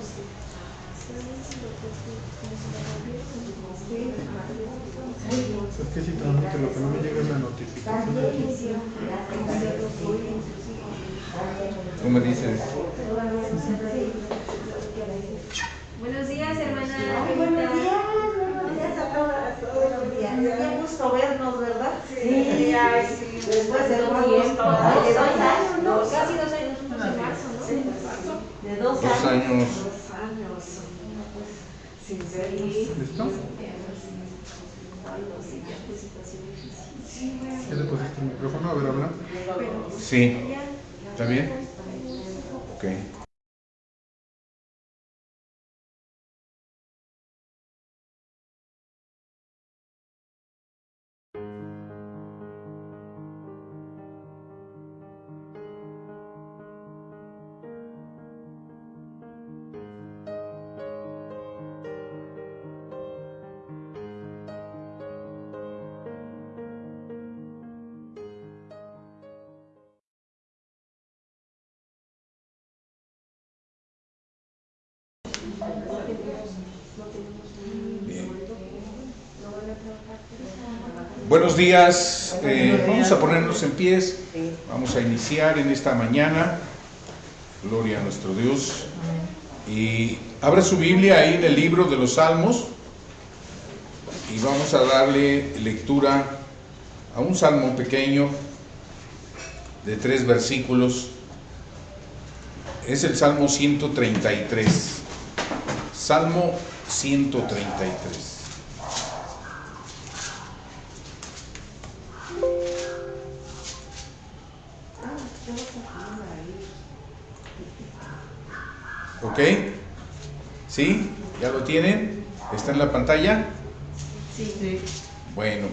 Es que si lo que no me llega es la notificación. ¿Tú me dices? Buenos días, hermana. Ay, buenos días, buenos días a todas, buenos días. Qué gusto vernos, ¿verdad? Sí, ay, sí. Después de Dos un de dos años, ¿no? Casi dos años, nosotros en marzo, ¿no? Sí, De dos, Dos años. Dos años. Sin vernos. ¿Listo? Ay, no, sí, ya fue situación difícil. ¿Ya le pusiste el micrófono? A ver, habla. Sí. ¿Está bien? Ok. Días, eh, vamos a ponernos en pies, vamos a iniciar en esta mañana, gloria a nuestro Dios, y abra su Biblia ahí en el libro de los Salmos. Y vamos a darle lectura a un salmo pequeño de tres versículos, es el Salmo 133, Salmo 133. ¿Ok? ¿Sí? ¿Ya lo tienen? ¿Está en la pantalla? Sí. Bueno.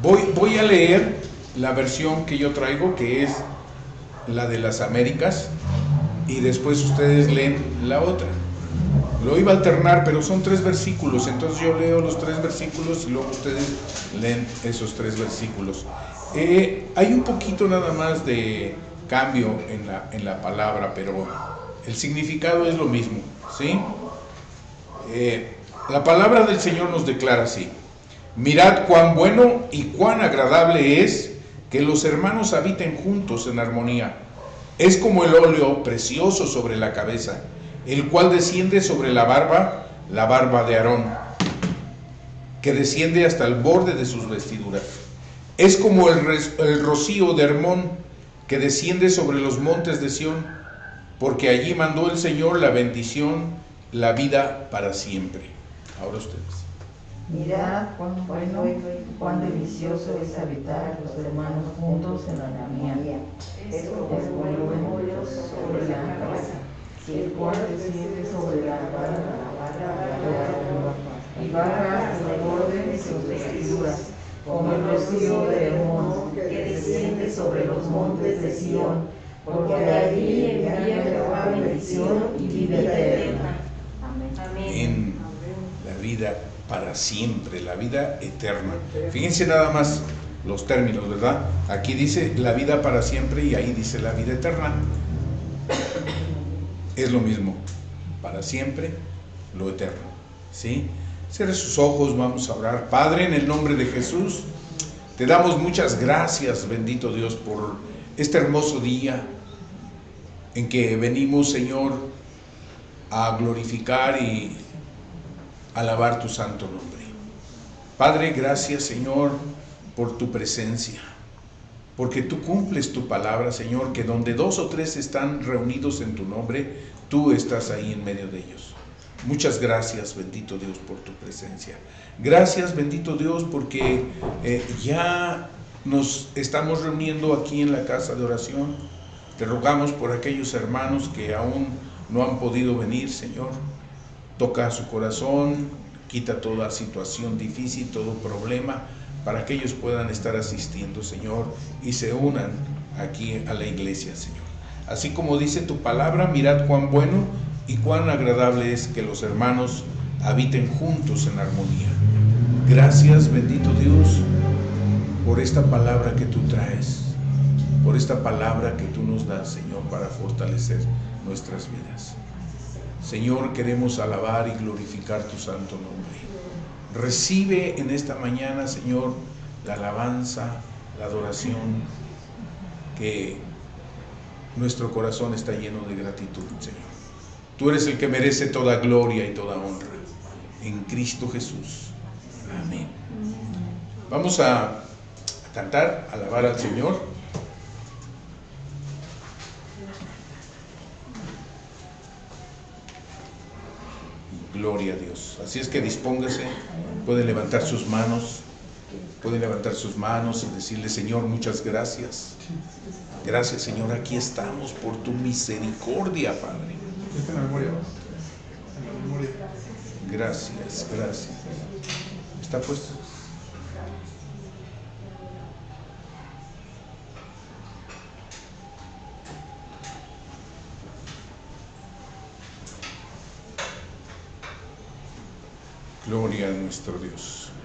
Voy, voy a leer la versión que yo traigo, que es la de las Américas, y después ustedes leen la otra. Lo iba a alternar, pero son tres versículos, entonces yo leo los tres versículos y luego ustedes leen esos tres versículos. Eh, hay un poquito nada más de cambio en la, en la palabra, pero el significado es lo mismo, ¿sí? Eh, la palabra del Señor nos declara así, mirad cuán bueno y cuán agradable es que los hermanos habiten juntos en armonía. Es como el óleo precioso sobre la cabeza, el cual desciende sobre la barba, la barba de Aarón, que desciende hasta el borde de sus vestiduras. Es como el, el rocío de Hermón, que desciende sobre los montes de Sión, porque allí mandó el Señor la bendición, la vida para siempre. Ahora ustedes. Mirad cuán bueno y cuán delicioso es habitar los hermanos juntos en armonía. Es como el óleo sobre la cabeza, el cual desciende sobre la barba de Aarón, y hasta el borde de sus vestiduras, como el rocío de Hermón, que desciende sobre los montes de Sión, porque allí envía Jehová bendición y vida eterna. Amén. en la vida para siempre, la vida eterna. Fíjense nada más los términos, ¿verdad? Aquí dice la vida para siempre y ahí dice la vida eterna. Es lo mismo, para siempre, lo eterno. ¿Sí? Cierre sus ojos, vamos a orar. Padre, en el nombre de Jesús, te damos muchas gracias, bendito Dios, por este hermoso día en que venimos, Señor, a glorificar y alabar tu santo nombre. Padre, gracias Señor por tu presencia, porque tú cumples tu palabra, Señor, que donde dos o tres están reunidos en tu nombre, tú estás ahí en medio de ellos. Muchas gracias, bendito Dios, por tu presencia. Gracias, bendito Dios, porque eh, ya nos estamos reuniendo aquí en la casa de oración. Te rogamos por aquellos hermanos que aún no han podido venir, Señor. Toca su corazón, quita toda situación difícil, todo problema, para que ellos puedan estar asistiendo, Señor, y se unan aquí a la iglesia, Señor. Así como dice tu palabra, mirad cuán bueno y cuán agradable es que los hermanos habiten juntos en armonía. Gracias, bendito Dios, por esta palabra que tú traes, por esta palabra que tú nos das, Señor, para fortalecer nuestras vidas. Señor, queremos alabar y glorificar tu santo nombre. Recibe en esta mañana, Señor, la alabanza, la adoración, que nuestro corazón está lleno de gratitud, Señor. Tú eres el que merece toda gloria y toda honra. En Cristo Jesús. Amén. Vamos a cantar, alabar al Señor. Gloria a Dios. Así es que dispóngase, puede levantar sus manos, puede levantar sus manos y decirle, Señor, muchas gracias. Gracias, Señor, aquí estamos por tu misericordia, Padre. Gracias, gracias. ¿Está puesto? Gloria a nuestro Dios.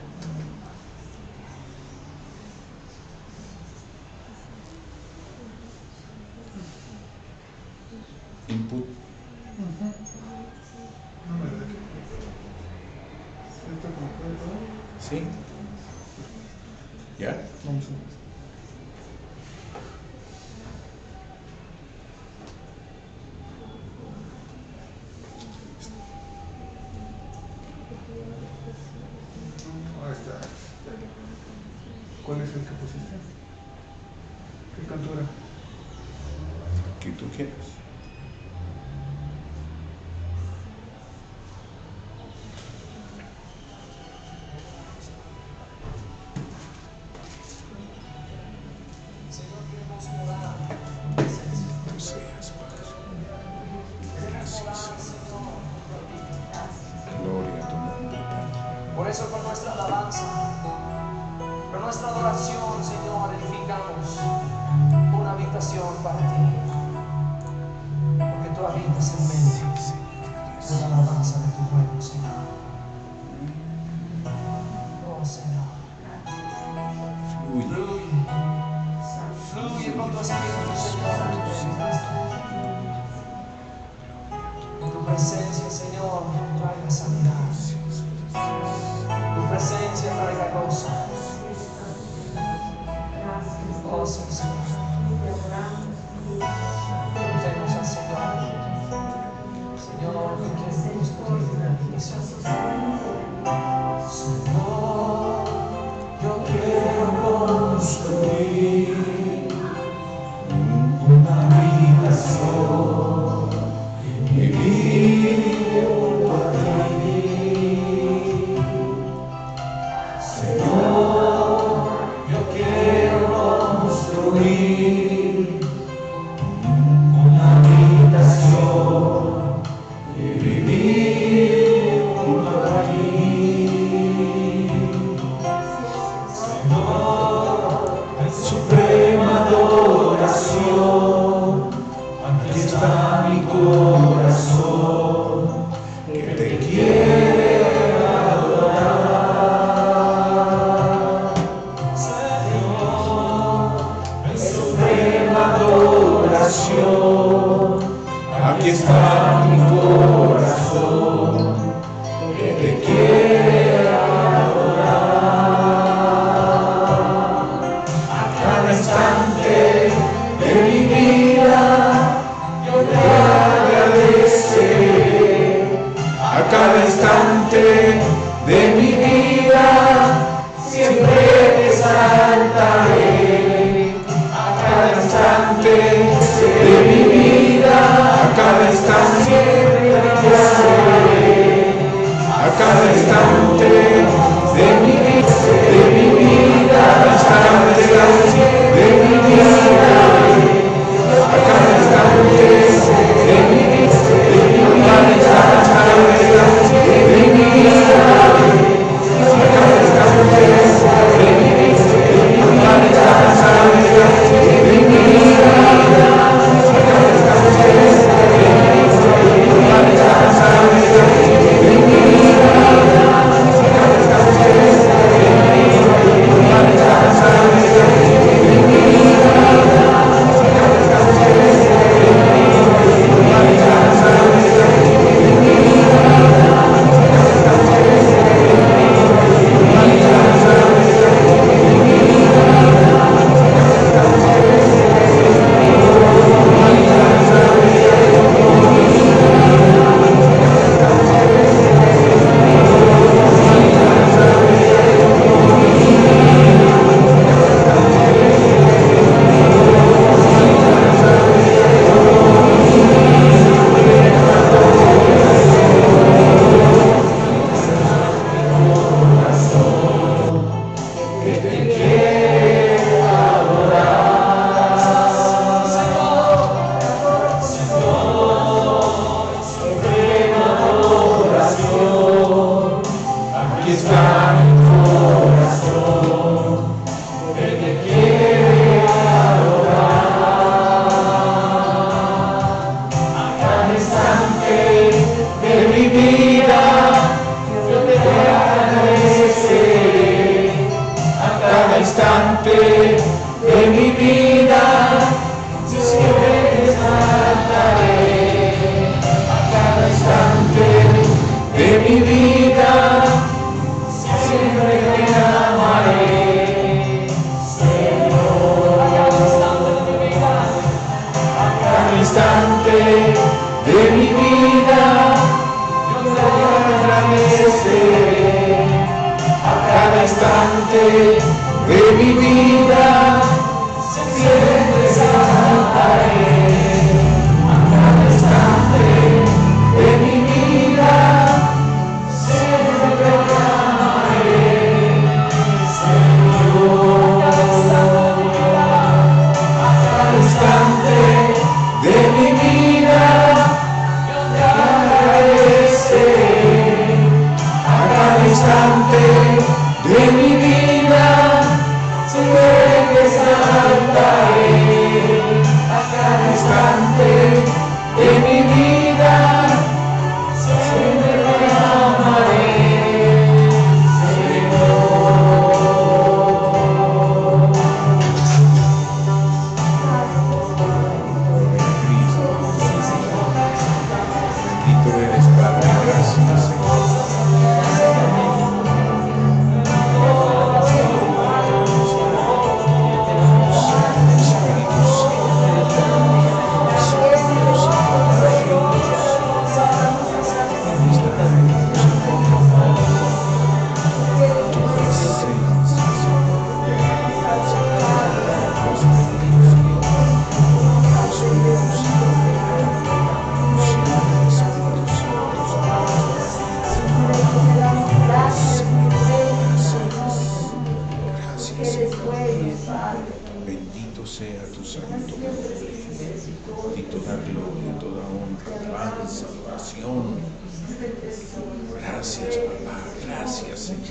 Gracias, papá. Gracias, Señor.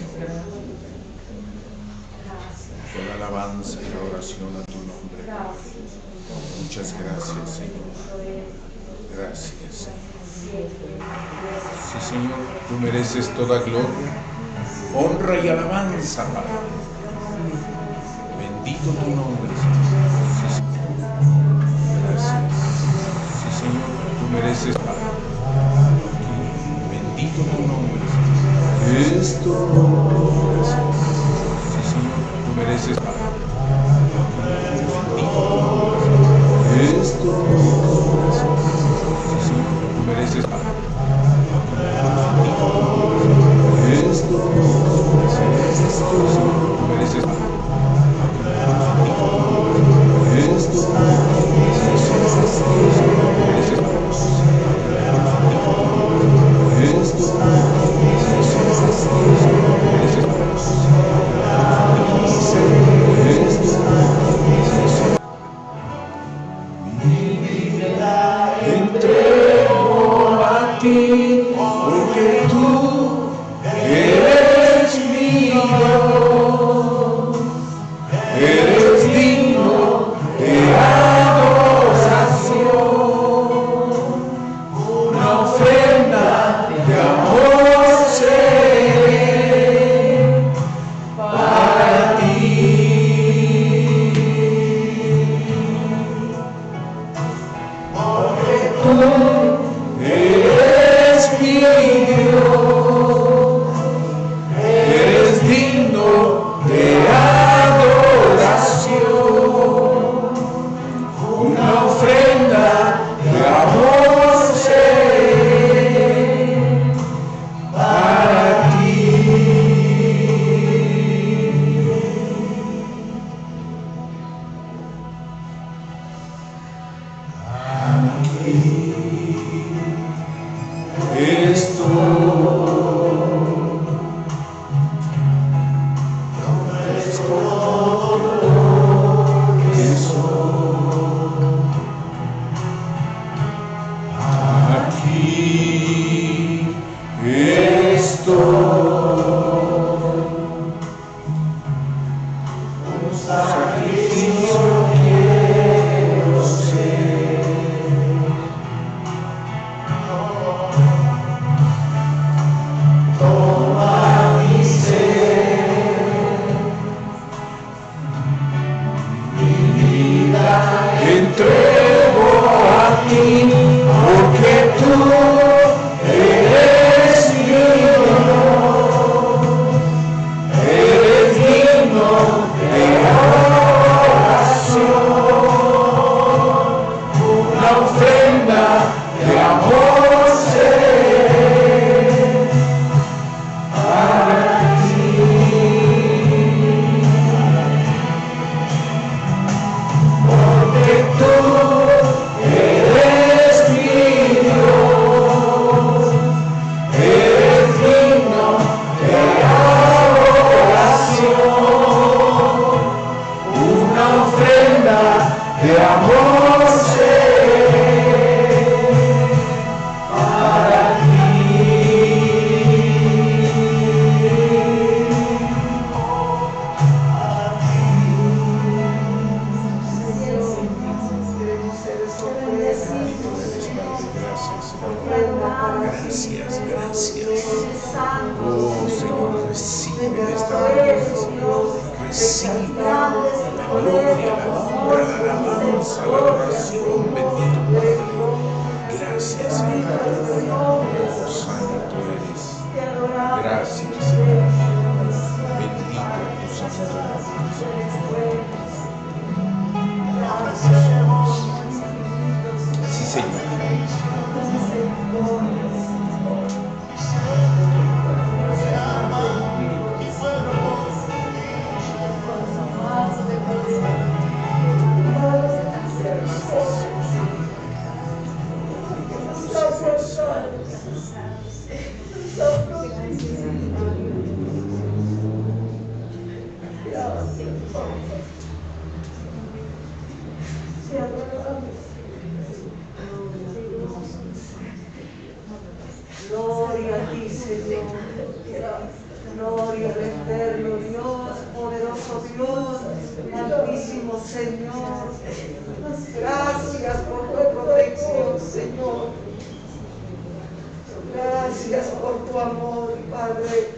Con alabanza y la oración a tu nombre, Muchas gracias, Señor. Gracias, Señor. Sí, Señor, tú mereces toda gloria, honra y alabanza, Padre. Bendito tu nombre, Señor. Gracias. Sí, Señor, tú mereces, Padre. Bendito tu nombre esto tu amor, Padre.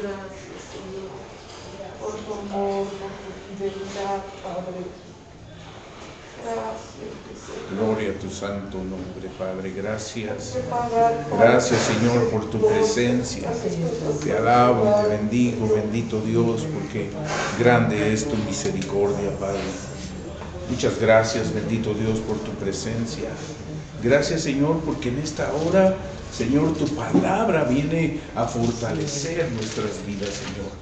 Gracias, Señor, por tu amor, por tu fidelidad, Padre. Gracias. Gloria a tu santo nombre, Padre. Gracias. Gracias, Señor, por tu presencia. Te alabo, te bendigo, bendito Dios, porque grande es tu misericordia, Padre. Muchas gracias, bendito Dios, por tu presencia. Gracias, Señor, porque en esta hora, Señor, tu palabra viene a fortalecer nuestras vidas, Señor.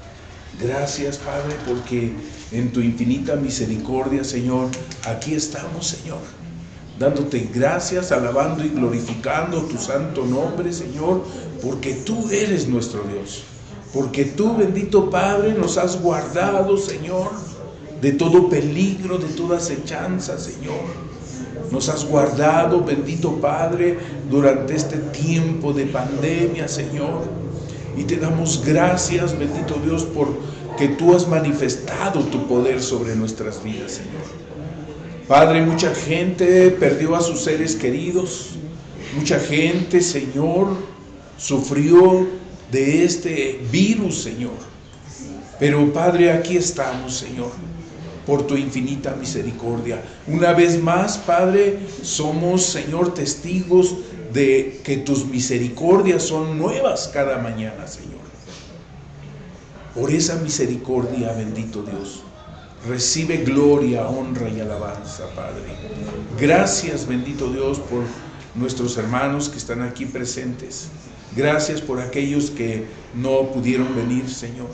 Gracias, Padre, porque en tu infinita misericordia, Señor, aquí estamos, Señor. Dándote gracias, alabando y glorificando tu santo nombre, Señor, porque tú eres nuestro Dios. Porque tú, bendito Padre, nos has guardado, Señor, de todo peligro, de toda acechanza, Señor. Nos has guardado, bendito Padre, durante este tiempo de pandemia, Señor. Y te damos gracias, bendito Dios, por que tú has manifestado tu poder sobre nuestras vidas, Señor. Padre, mucha gente perdió a sus seres queridos. Mucha gente, Señor, sufrió de este virus, Señor. Pero Padre, aquí estamos, Señor, por tu infinita misericordia. Una vez más, Padre, somos, Señor, testigos de que tus misericordias son nuevas cada mañana, Señor. Por esa misericordia, bendito Dios, recibe gloria, honra y alabanza, Padre. Gracias, bendito Dios, por nuestros hermanos que están aquí presentes. Gracias por aquellos que no pudieron venir, Señor.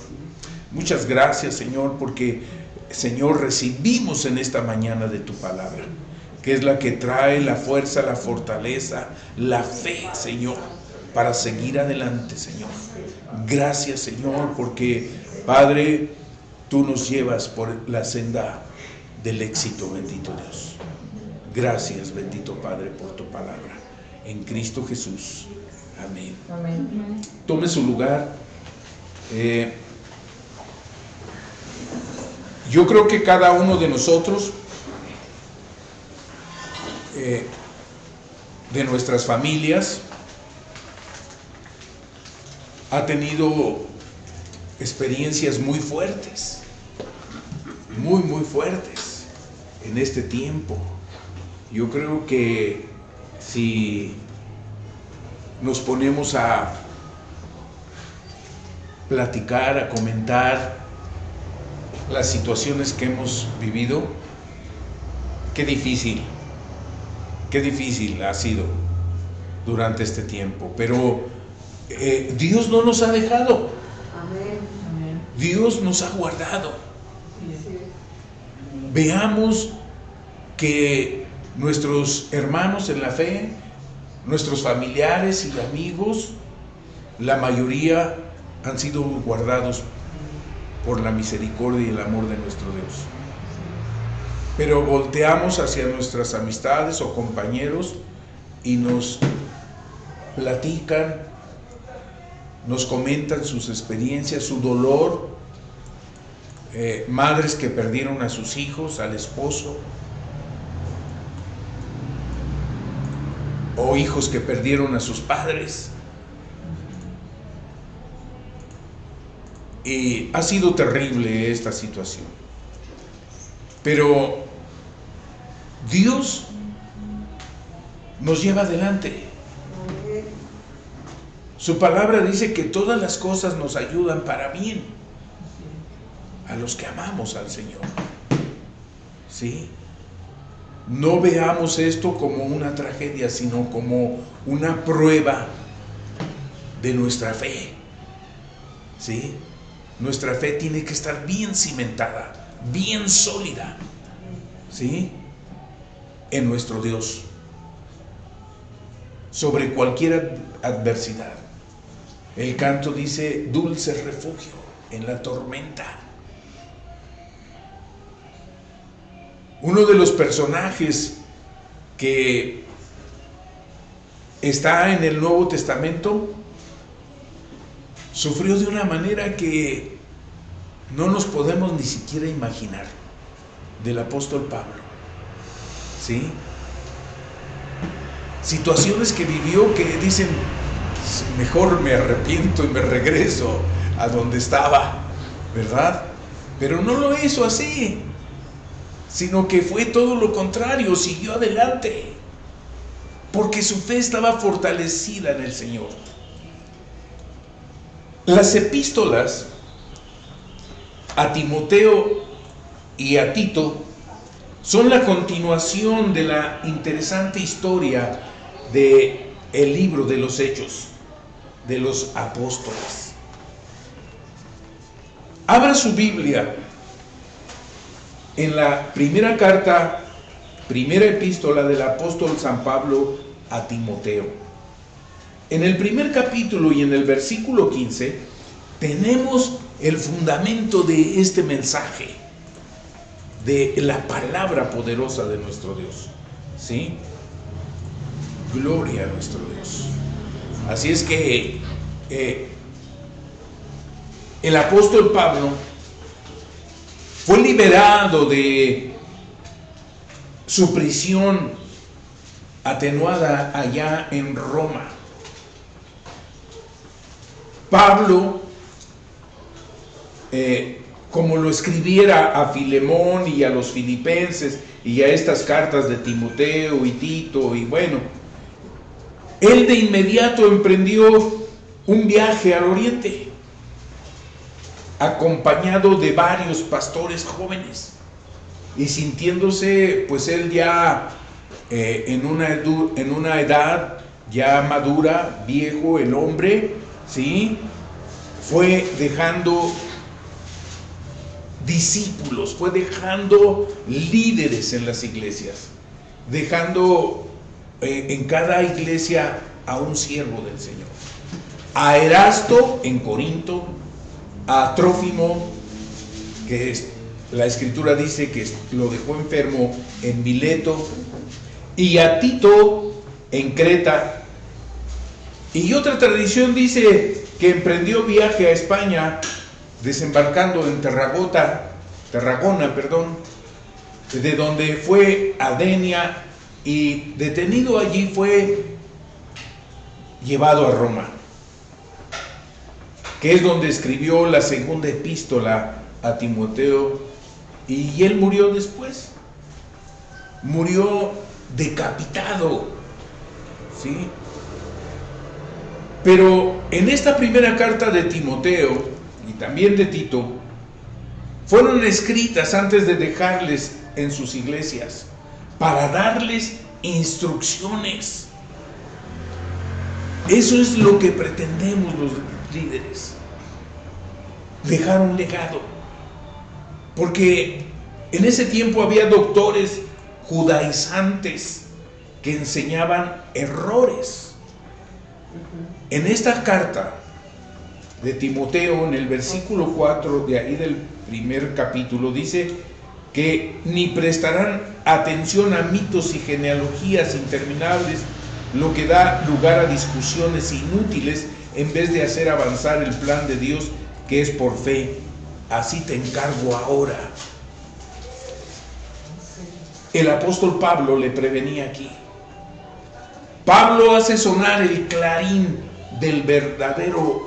Muchas gracias, Señor, porque, Señor, recibimos en esta mañana de tu palabra, que es la que trae la fuerza, la fortaleza, la fe, Señor, para seguir adelante, Señor. Gracias, Señor, porque, Padre, tú nos llevas por la senda del éxito, bendito Dios. Gracias, bendito Padre, por tu palabra. En Cristo Jesús. Amén. Amén. Tome su lugar. Eh, yo creo que cada uno de nosotros, eh, de nuestras familias, ha tenido experiencias muy fuertes, muy, muy fuertes en este tiempo. Yo creo que si nos ponemos a platicar, a comentar las situaciones que hemos vivido, qué difícil, qué difícil ha sido durante este tiempo. Pero eh, Dios no nos ha dejado. Dios nos ha guardado. veamos que nuestros hermanos en la fe, nuestros familiares y amigos, la mayoría han sido guardados por la misericordia y el amor de nuestro Dios. Pero volteamos hacia nuestras amistades o compañeros y nos platican, nos comentan sus experiencias, su dolor, eh, madres que perdieron a sus hijos, al esposo, o hijos que perdieron a sus padres. Ha sido terrible esta situación. Pero Dios nos lleva adelante. Su palabra dice que todas las cosas nos ayudan para bien a los que amamos al Señor. ¿Sí? No veamos esto como una tragedia, sino como una prueba de nuestra fe. ¿Sí? Nuestra fe tiene que estar bien cimentada, bien sólida. ¿Sí? En nuestro Dios. Sobre cualquier adversidad. El canto dice, dulce refugio en la tormenta. Uno de los personajes que está en el Nuevo Testamento sufrió de una manera que no nos podemos ni siquiera imaginar del apóstol Pablo. ¿Sí? Situaciones que vivió que dicen, mejor me arrepiento y me regreso a donde estaba, ¿verdad? Pero no lo hizo así sino que fue todo lo contrario, siguió adelante, porque su fe estaba fortalecida en el Señor. Las epístolas a Timoteo y a Tito son la continuación de la interesante historia de el libro de los hechos de los apóstoles. Abra su Biblia en la primera carta, primera epístola del apóstol San Pablo a Timoteo. En el primer capítulo y en el versículo 15 tenemos el fundamento de este mensaje, de la palabra poderosa de nuestro Dios. ¿Sí? Gloria a nuestro Dios. Así es que eh, el apóstol Pablo fue liberado de su prisión atenuada allá en Roma. Pablo, eh, como lo escribiera a Filemón y a los filipenses y a estas cartas de Timoteo y Tito y bueno, él de inmediato emprendió un viaje al oriente acompañado de varios pastores jóvenes y sintiéndose pues él ya eh, en, una en una edad ya madura, viejo, el hombre, ¿sí? Fue dejando discípulos, fue dejando líderes en las iglesias, dejando eh, en cada iglesia a un siervo del Señor. A Erasto en Corinto, a Trófimo, que la escritura dice que lo dejó enfermo en Mileto, y a Tito en Creta. Y otra tradición dice que emprendió viaje a España, desembarcando en Terragota, Tarragona, perdón, de donde fue a Denia y detenido allí fue llevado a Roma que es donde escribió la segunda epístola a Timoteo, y él murió después. Murió decapitado. ¿Sí? Pero en esta primera carta de Timoteo y también de Tito, fueron escritas antes de dejarles en sus iglesias, para darles instrucciones. Eso es lo que pretendemos los líderes. Dejar un legado. Porque En ese tiempo había doctores judaizantes que enseñaban errores. En esta carta de Timoteo, en el versículo 4 de ahí del primer capítulo, dice que ni prestarán atención a mitos y genealogías interminables, lo que da lugar a discusiones inútiles en vez de hacer avanzar el plan de Dios que es por fe. Así te encargo ahora. El apóstol Pablo le prevenía aquí. Pablo hace sonar el clarín del verdadero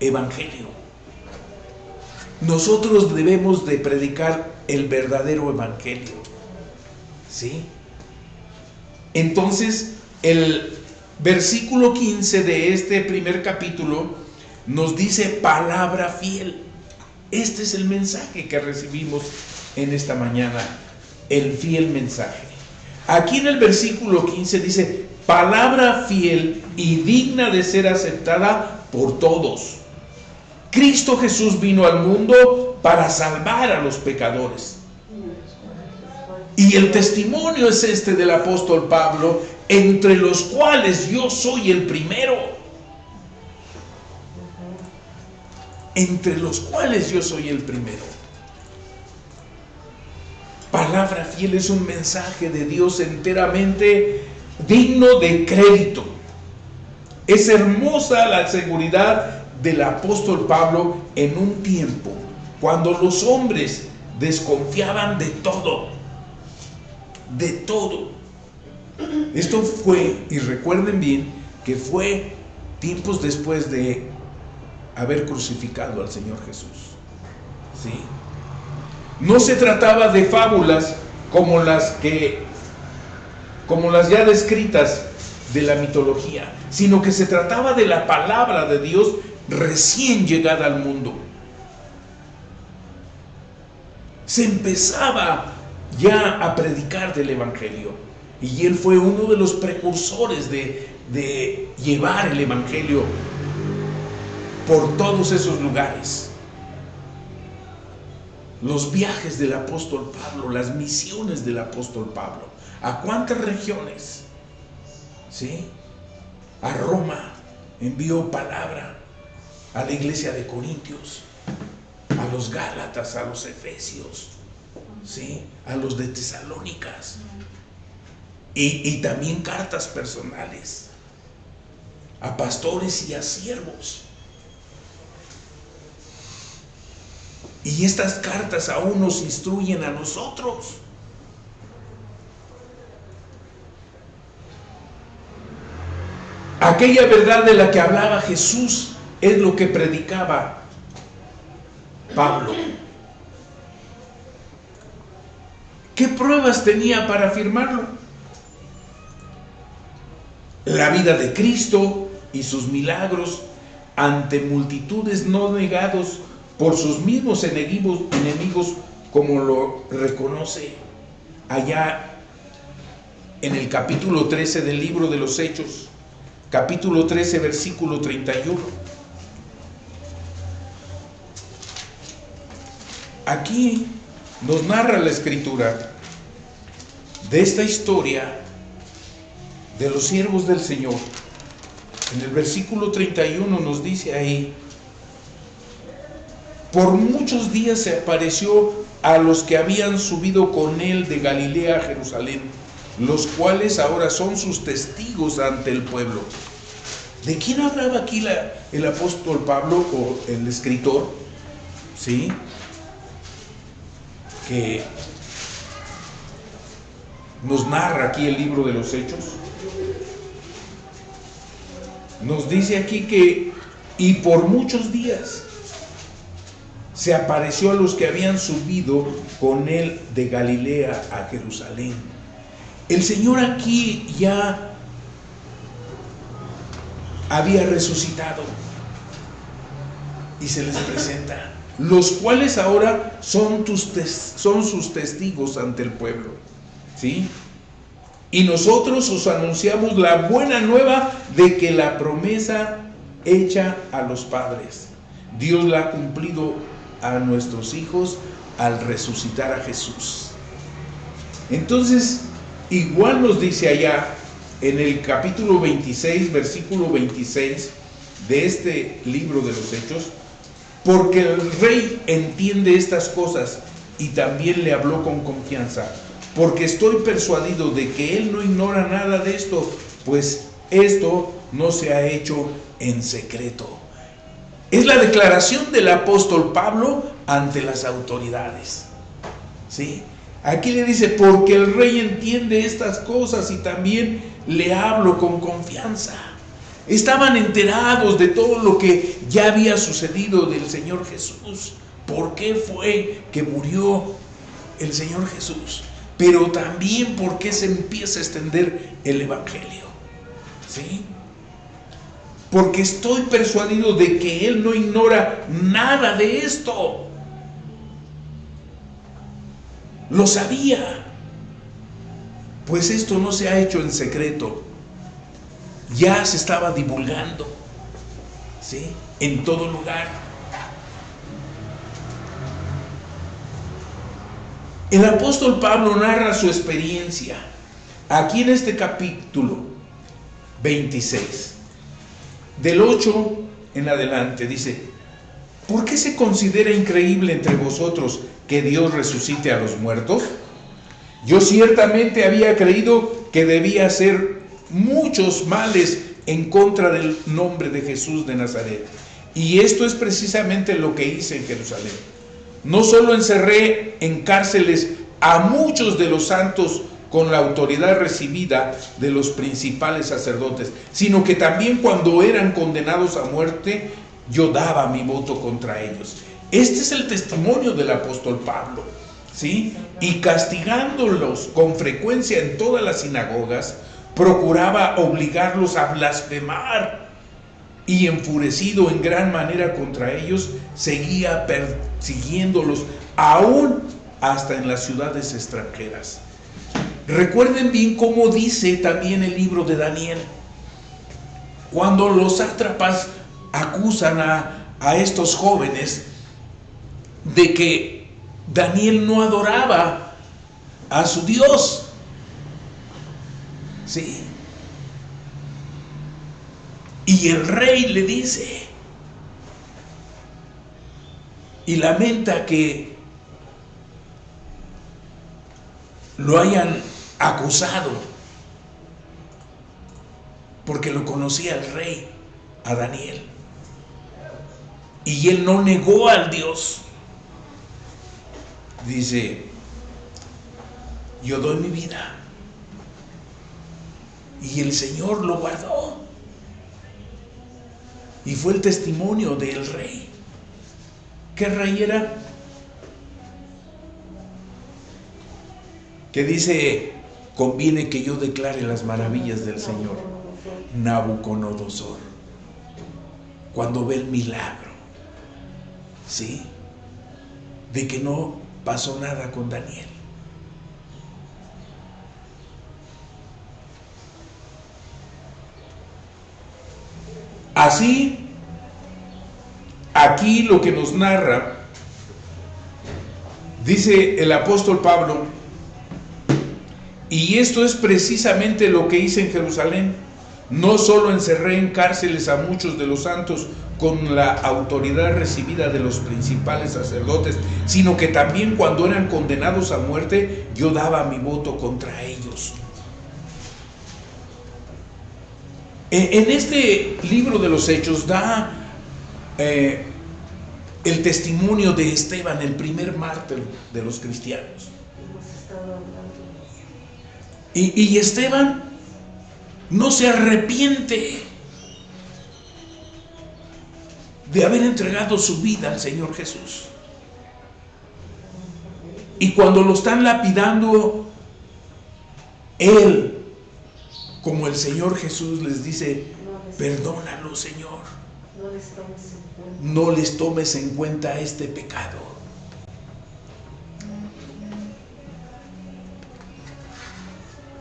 evangelio. Nosotros debemos de predicar el verdadero evangelio. ¿Sí? Entonces, el versículo 15 de este primer capítulo nos dice palabra fiel. Este es el mensaje que recibimos en esta mañana, el fiel mensaje. Aquí en el versículo 15 dice, palabra fiel y digna de ser aceptada por todos. Cristo Jesús vino al mundo para salvar a los pecadores. Y el testimonio es este del apóstol Pablo, entre los cuales yo soy el primero. Entre los cuales yo soy el primero. Palabra fiel es un mensaje de Dios enteramente digno de crédito. Es hermosa la seguridad del apóstol Pablo en un tiempo cuando los hombres desconfiaban de todo, de todo. Esto fue, y recuerden bien, que fue tiempos después de haber crucificado al Señor Jesús. Sí. No se trataba de fábulas como las que como las ya descritas de la mitología, sino que se trataba de la palabra de Dios recién llegada al mundo. Se empezaba ya a predicar del Evangelio y él fue uno de los precursores de, de llevar el Evangelio por todos esos lugares. Los viajes del apóstol Pablo, las misiones del apóstol Pablo. ¿A cuántas regiones? ¿Sí? A Roma envió palabra, a la iglesia de Corintios, a los Gálatas, a los Efesios, ¿sí? A los de Tesalónicas. Y, y también cartas personales a pastores y a siervos. Y estas cartas aún nos instruyen a nosotros. Aquella verdad de la que hablaba Jesús es lo que predicaba Pablo. ¿Qué pruebas tenía para afirmarlo? La vida de Cristo y sus milagros ante multitudes no negados por sus mismos enemigos, enemigos como lo reconoce allá en el capítulo 13 del libro de los Hechos, capítulo 13, versículo 31. Aquí nos narra la escritura de esta historia de los siervos del Señor. En el versículo 31 nos dice ahí, por muchos días se apareció a los que habían subido con él de Galilea a Jerusalén, los cuales ahora son sus testigos ante el pueblo. ¿De quién hablaba aquí el apóstol Pablo o el escritor? ¿Sí? Que nos narra aquí el libro de los Hechos. Nos dice aquí que, y por muchos días, se apareció a los que habían subido con él de Galilea a Jerusalén. El Señor aquí ya había resucitado y se les presenta, los cuales ahora son, sus testigos ante el pueblo. ¿Sí? Y nosotros os anunciamos la buena nueva de que la promesa hecha a los padres, Dios la ha cumplido a nuestros hijos al resucitar a Jesús. Entonces, igual nos dice allá en el capítulo 26, versículo 26 de este libro de los Hechos, porque el rey entiende estas cosas y también le habló con confianza, porque estoy persuadido de que él no ignora nada de esto, pues esto no se ha hecho en secreto. Es la declaración del apóstol Pablo ante las autoridades. ¿Sí? Aquí le dice, porque el rey entiende estas cosas y también le hablo con confianza. Estaban enterados de todo lo que ya había sucedido del Señor Jesús. ¿Por qué fue que murió el Señor Jesús? Pero también por qué se empieza a extender el Evangelio. ¿Sí? Porque estoy persuadido de que Él no ignora nada de esto. Lo sabía. Pues esto no se ha hecho en secreto. Ya se estaba divulgando. ¿Sí? En todo lugar. El apóstol Pablo narra su experiencia aquí en este capítulo 26. Del 8 en adelante dice, ¿por qué se considera increíble entre vosotros que Dios resucite a los muertos? Yo ciertamente había creído que debía hacer muchos males en contra del nombre de Jesús de Nazaret. Y esto es precisamente lo que hice en Jerusalén. No solo encerré en cárceles a muchos de los santos con la autoridad recibida de los principales sacerdotes, sino que también cuando eran condenados a muerte, yo daba mi voto contra ellos. Este es el testimonio del apóstol Pablo, ¿sí? Y castigándolos con frecuencia en todas las sinagogas, procuraba obligarlos a blasfemar y enfurecido en gran manera contra ellos, seguía persiguiéndolos aún hasta en las ciudades extranjeras. Recuerden bien cómo dice también el libro de Daniel. Cuando los sátrapas acusan a, a estos jóvenes de que Daniel no adoraba a su Dios. ¿Sí? Y el rey le dice, y lamenta que lo hayan acusado, porque lo conocía el rey, a Daniel. Y él no negó al Dios. Dice, yo doy mi vida. Y el Señor lo guardó. Y fue el testimonio del rey. ¿Qué rey era? Que dice, conviene que yo declare las maravillas del Señor. Nabucodonosor. Cuando ve el milagro. ¿Sí? De que no pasó nada con Daniel. Así, aquí lo que nos narra, dice el apóstol Pablo, y esto es precisamente lo que hice en Jerusalén. No solo encerré en cárceles a muchos de los santos con la autoridad recibida de los principales sacerdotes, sino que también cuando eran condenados a muerte, yo daba mi voto contra ellos. En este libro de los Hechos da eh, el testimonio de Esteban, el primer mártir de los cristianos. Y Esteban no se arrepiente de haber entregado su vida al Señor Jesús. Y cuando lo están lapidando, Él, como el Señor Jesús les dice, perdónalo Señor, no les tomes en cuenta este pecado.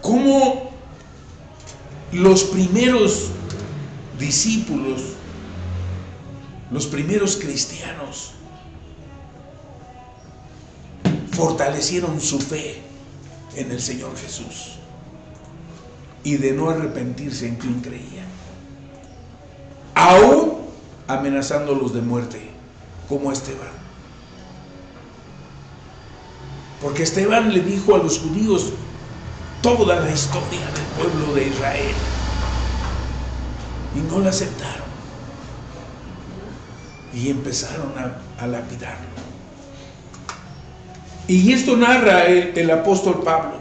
¿Cómo los primeros discípulos, los primeros cristianos, fortalecieron su fe en el Señor Jesús y de no arrepentirse en quien creían. Aún amenazándolos de muerte, como Esteban. Porque Esteban le dijo a los judíos toda la historia del pueblo de Israel y no la aceptaron. Y empezaron a, lapidarlo. Y esto narra el apóstol Pablo.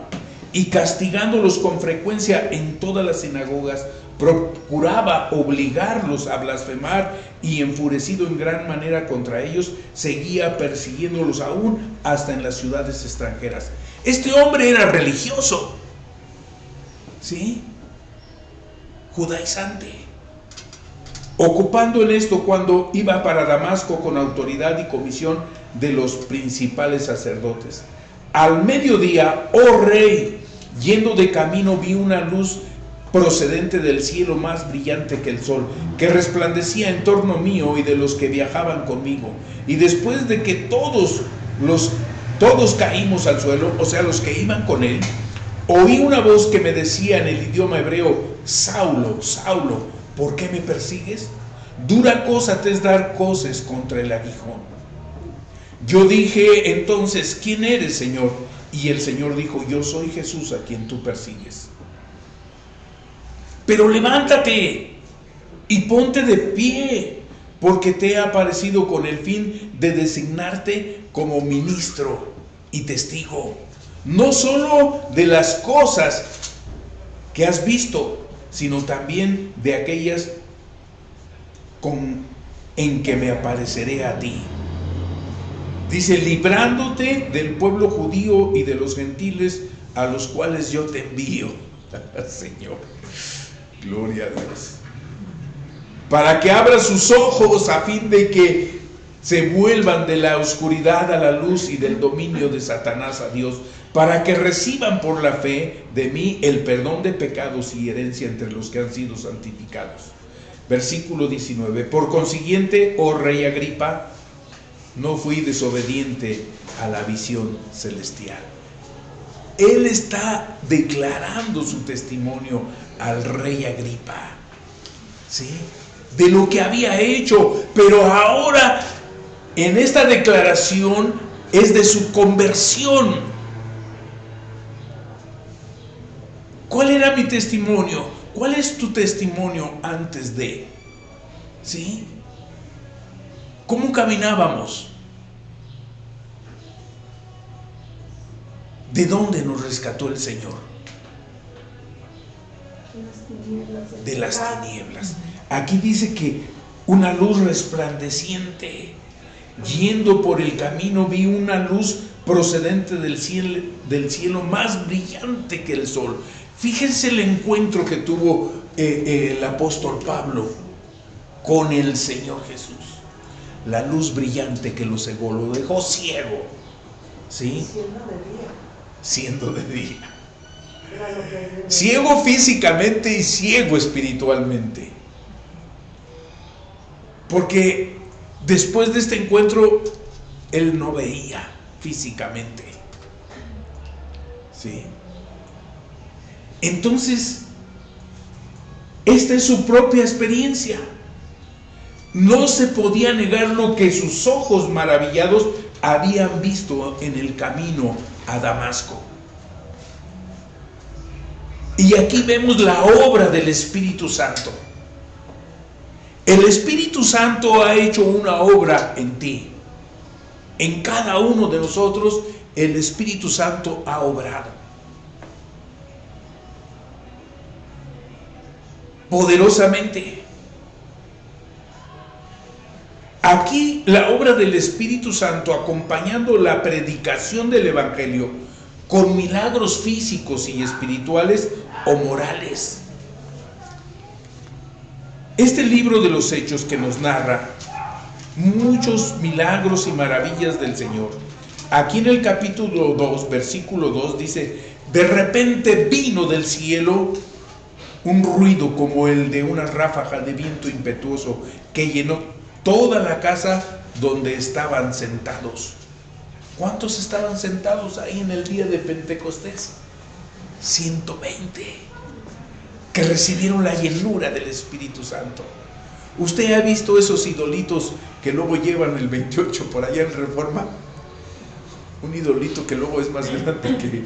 Y castigándolos con frecuencia en todas las sinagogas, procuraba obligarlos a blasfemar y enfurecido en gran manera contra ellos, seguía persiguiéndolos aún hasta en las ciudades extranjeras. Este hombre era religioso, ¿sí? Judaizante. Ocupando en esto cuando iba para Damasco con autoridad y comisión de los principales sacerdotes. Al mediodía, oh rey, yendo de camino vi una luz procedente del cielo más brillante que el sol, que resplandecía en torno mío y de los que viajaban conmigo. Y después de que todos los todos caímos al suelo, o sea, los que iban con él, oí una voz que me decía en el idioma hebreo, Saulo, Saulo, ¿por qué me persigues? Dura cosa te es dar cosas contra el aguijón. Yo dije entonces, ¿quién eres, Señor? Y el Señor dijo, yo soy Jesús a quien tú persigues. Pero levántate y ponte de pie, porque te he aparecido con el fin de designarte como ministro y testigo, no solo de las cosas que has visto, sino también de aquellas con, en que me apareceré a ti. Dice, librándote del pueblo judío y de los gentiles a los cuales yo te envío. Señor, gloria a Dios. Para que abra sus ojos a fin de que se vuelvan de la oscuridad a la luz y del dominio de Satanás a Dios, para que reciban por la fe de mí el perdón de pecados y herencia entre los que han sido santificados. Versículo 19. Por consiguiente, oh rey Agripa, no fui desobediente a la visión celestial. Él está declarando su testimonio al rey Agripa, ¿sí? De lo que había hecho, pero ahora en esta declaración es de su conversión. ¿Cuál era mi testimonio? ¿Cuál es tu testimonio antes de? ¿Sí? ¿Cómo caminábamos? ¿De dónde nos rescató el Señor? De las tinieblas. Aquí dice que una luz resplandeciente. Yendo por el camino vi una luz procedente del cielo, del cielo más brillante que el sol. Fíjense el encuentro que tuvo eh, eh, el apóstol Pablo con el Señor Jesús. La luz brillante que lo cegó, lo dejó ciego. ¿Sí? Siendo de día. Ciego físicamente y ciego espiritualmente. Porque después de este encuentro, él no veía físicamente. ¿Sí? Entonces, esta es su propia experiencia. No se podía negar lo que sus ojos maravillados habían visto en el camino a Damasco. Y aquí vemos la obra del Espíritu Santo. El Espíritu Santo ha hecho una obra en ti. En cada uno de nosotros el Espíritu Santo ha obrado. Poderosamente. Aquí la obra del Espíritu Santo acompañando la predicación del Evangelio con milagros físicos y espirituales o morales. Este libro de los hechos que nos narra muchos milagros y maravillas del Señor. Aquí en el capítulo 2, versículo 2 dice, de repente vino del cielo un ruido como el de una ráfaga de viento impetuoso que llenó toda la casa donde estaban sentados. ¿Cuántos estaban sentados ahí en el día de Pentecostés? 120 que recibieron la llenura del Espíritu Santo. ¿Usted ha visto esos idolitos que luego llevan el 28 por allá en Reforma? Un idolito que luego es más grande que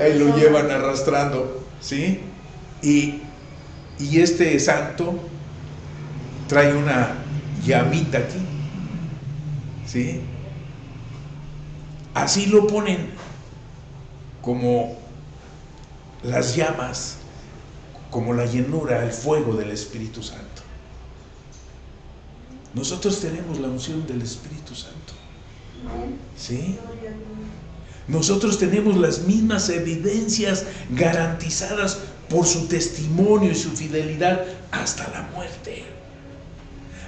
ahí lo llevan arrastrando, ¿sí? Y, y este santo trae una llamita aquí, ¿sí? Así lo ponen como las llamas, como la llenura, el fuego del Espíritu Santo. Nosotros tenemos la unción del Espíritu Santo. ¿Sí? Nosotros tenemos las mismas evidencias garantizadas por su testimonio y su fidelidad hasta la muerte.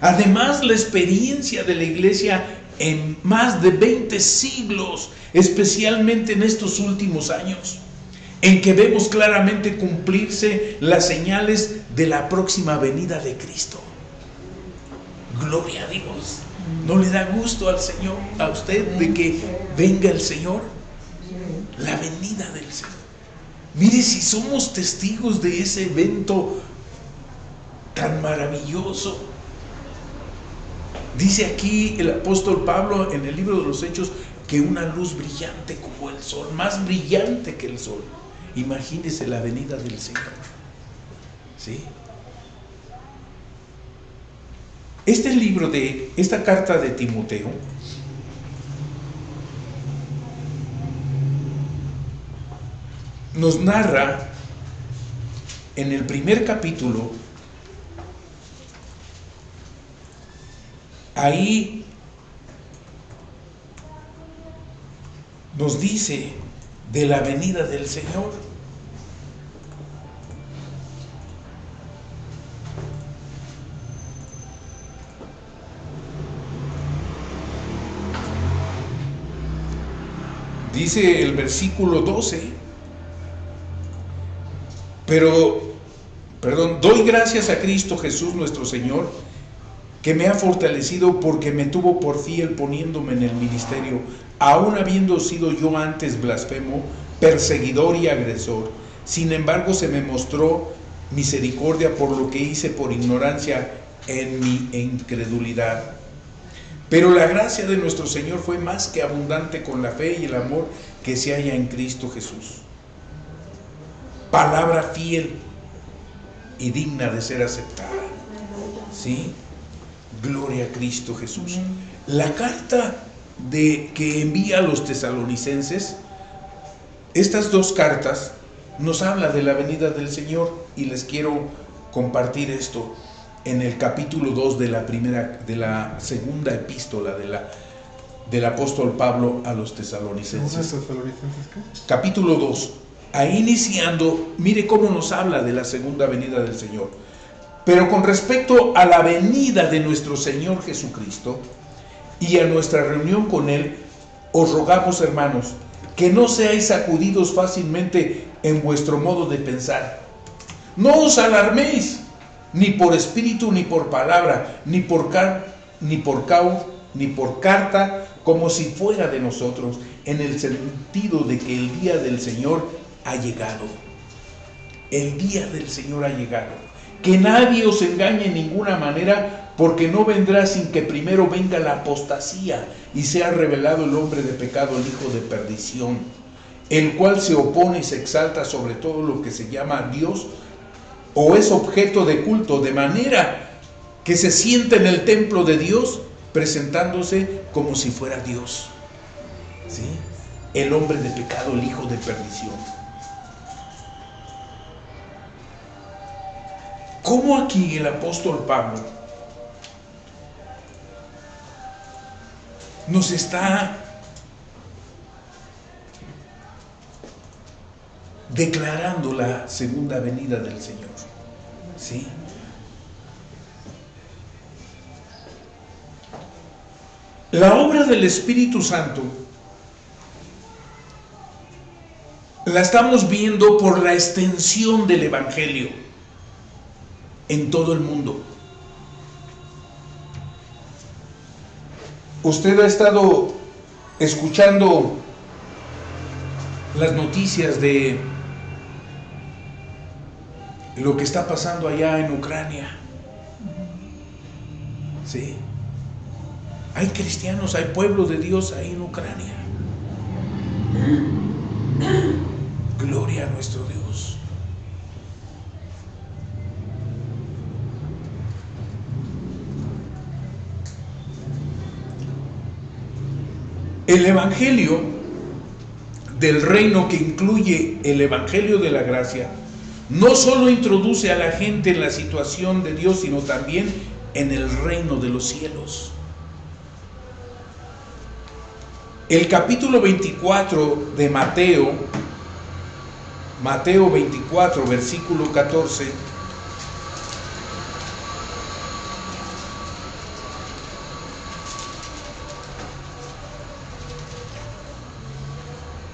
Además, la experiencia de la iglesia en más de 20 siglos, especialmente en estos últimos años, en que vemos claramente cumplirse las señales de la próxima venida de Cristo. Gloria a Dios. ¿No le da gusto al Señor, a usted, de que venga el Señor? La venida del Señor. Mire, si somos testigos de ese evento tan maravilloso, dice aquí el apóstol Pablo en el libro de los Hechos que una luz brillante como el sol, más brillante que el sol. Imagínese la venida del Señor. ¿Sí? Este libro de, esta carta de Timoteo, nos narra en el primer capítulo, ahí nos dice de la venida del Señor. Dice el versículo 12, pero, perdón, doy gracias a Cristo Jesús nuestro Señor, que me ha fortalecido porque me tuvo por fiel poniéndome en el ministerio, aun habiendo sido yo antes blasfemo, perseguidor y agresor. Sin embargo, se me mostró misericordia por lo que hice por ignorancia en mi incredulidad. Pero la gracia de nuestro Señor fue más que abundante con la fe y el amor que se halla en Cristo Jesús. Palabra fiel y digna de ser aceptada. ¿Sí? Gloria a Cristo Jesús. La carta de que envía a los tesalonicenses, estas dos cartas nos habla de la venida del Señor y les quiero compartir esto en el capítulo 2 de la primera de la segunda epístola de la del apóstol Pablo a los tesalonicenses. tesalonicenses qué? Capítulo 2. Ahí iniciando, mire cómo nos habla de la segunda venida del Señor. Pero con respecto a la venida de nuestro Señor Jesucristo y a nuestra reunión con Él, os rogamos, hermanos, que no seáis sacudidos fácilmente en vuestro modo de pensar. No os alarméis, ni por espíritu, ni por palabra, ni por, car ni por cau, ni por carta, como si fuera de nosotros, en el sentido de que el día del Señor ha llegado. El día del Señor ha llegado. Que nadie os engañe en ninguna manera, porque no vendrá sin que primero venga la apostasía y sea revelado el hombre de pecado, el hijo de perdición, el cual se opone y se exalta sobre todo lo que se llama Dios o es objeto de culto, de manera que se siente en el templo de Dios presentándose como si fuera Dios. ¿Sí? El hombre de pecado, el hijo de perdición. ¿Cómo aquí el apóstol Pablo nos está declarando la segunda venida del Señor. ¿Sí? La obra del Espíritu Santo la estamos viendo por la extensión del Evangelio en todo el mundo. Usted ha estado escuchando las noticias de lo que está pasando allá en Ucrania. Sí. Hay cristianos, hay pueblo de Dios ahí en Ucrania. Gloria a nuestro Dios. El Evangelio del reino que incluye el Evangelio de la gracia no solo introduce a la gente en la situación de Dios, sino también en el reino de los cielos. El capítulo 24 de Mateo, Mateo 24, versículo 14,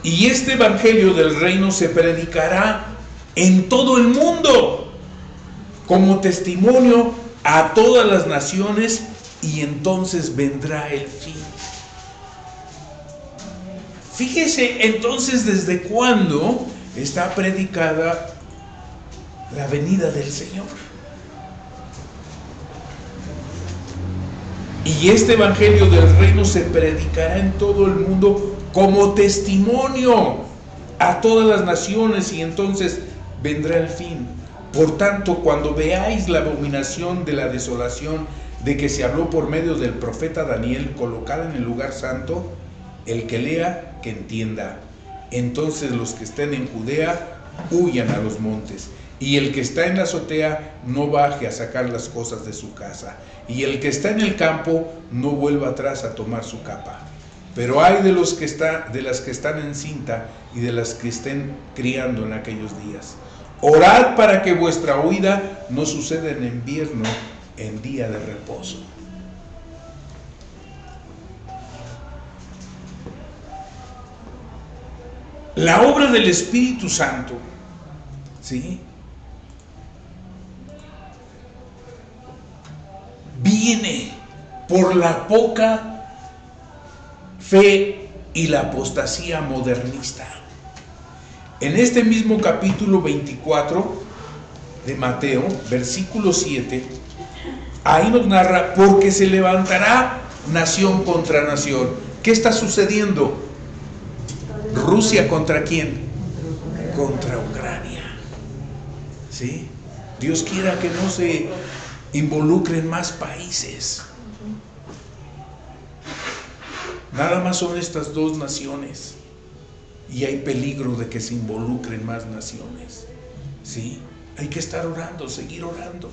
Y este evangelio del reino se predicará en todo el mundo como testimonio a todas las naciones y entonces vendrá el fin. Fíjese entonces desde cuándo está predicada la venida del Señor. Y este evangelio del reino se predicará en todo el mundo como testimonio a todas las naciones y entonces vendrá el fin. Por tanto, cuando veáis la abominación de la desolación de que se habló por medio del profeta Daniel colocada en el lugar santo, el que lea, que entienda. Entonces los que estén en Judea, huyan a los montes. Y el que está en la azotea, no baje a sacar las cosas de su casa. Y el que está en el campo, no vuelva atrás a tomar su capa. Pero hay de los que está, de las que están en cinta y de las que estén criando en aquellos días. Orad para que vuestra huida no suceda en invierno, en día de reposo. La obra del Espíritu Santo, ¿sí? Viene por la poca fe y la apostasía modernista. En este mismo capítulo 24 de Mateo, versículo 7, ahí nos narra, porque se levantará nación contra nación. ¿Qué está sucediendo? Rusia contra quién? Contra Ucrania. ¿Sí? Dios quiera que no se involucren más países. Nada más son estas dos naciones y hay peligro de que se involucren más naciones. ¿Sí? Hay que estar orando, seguir orando.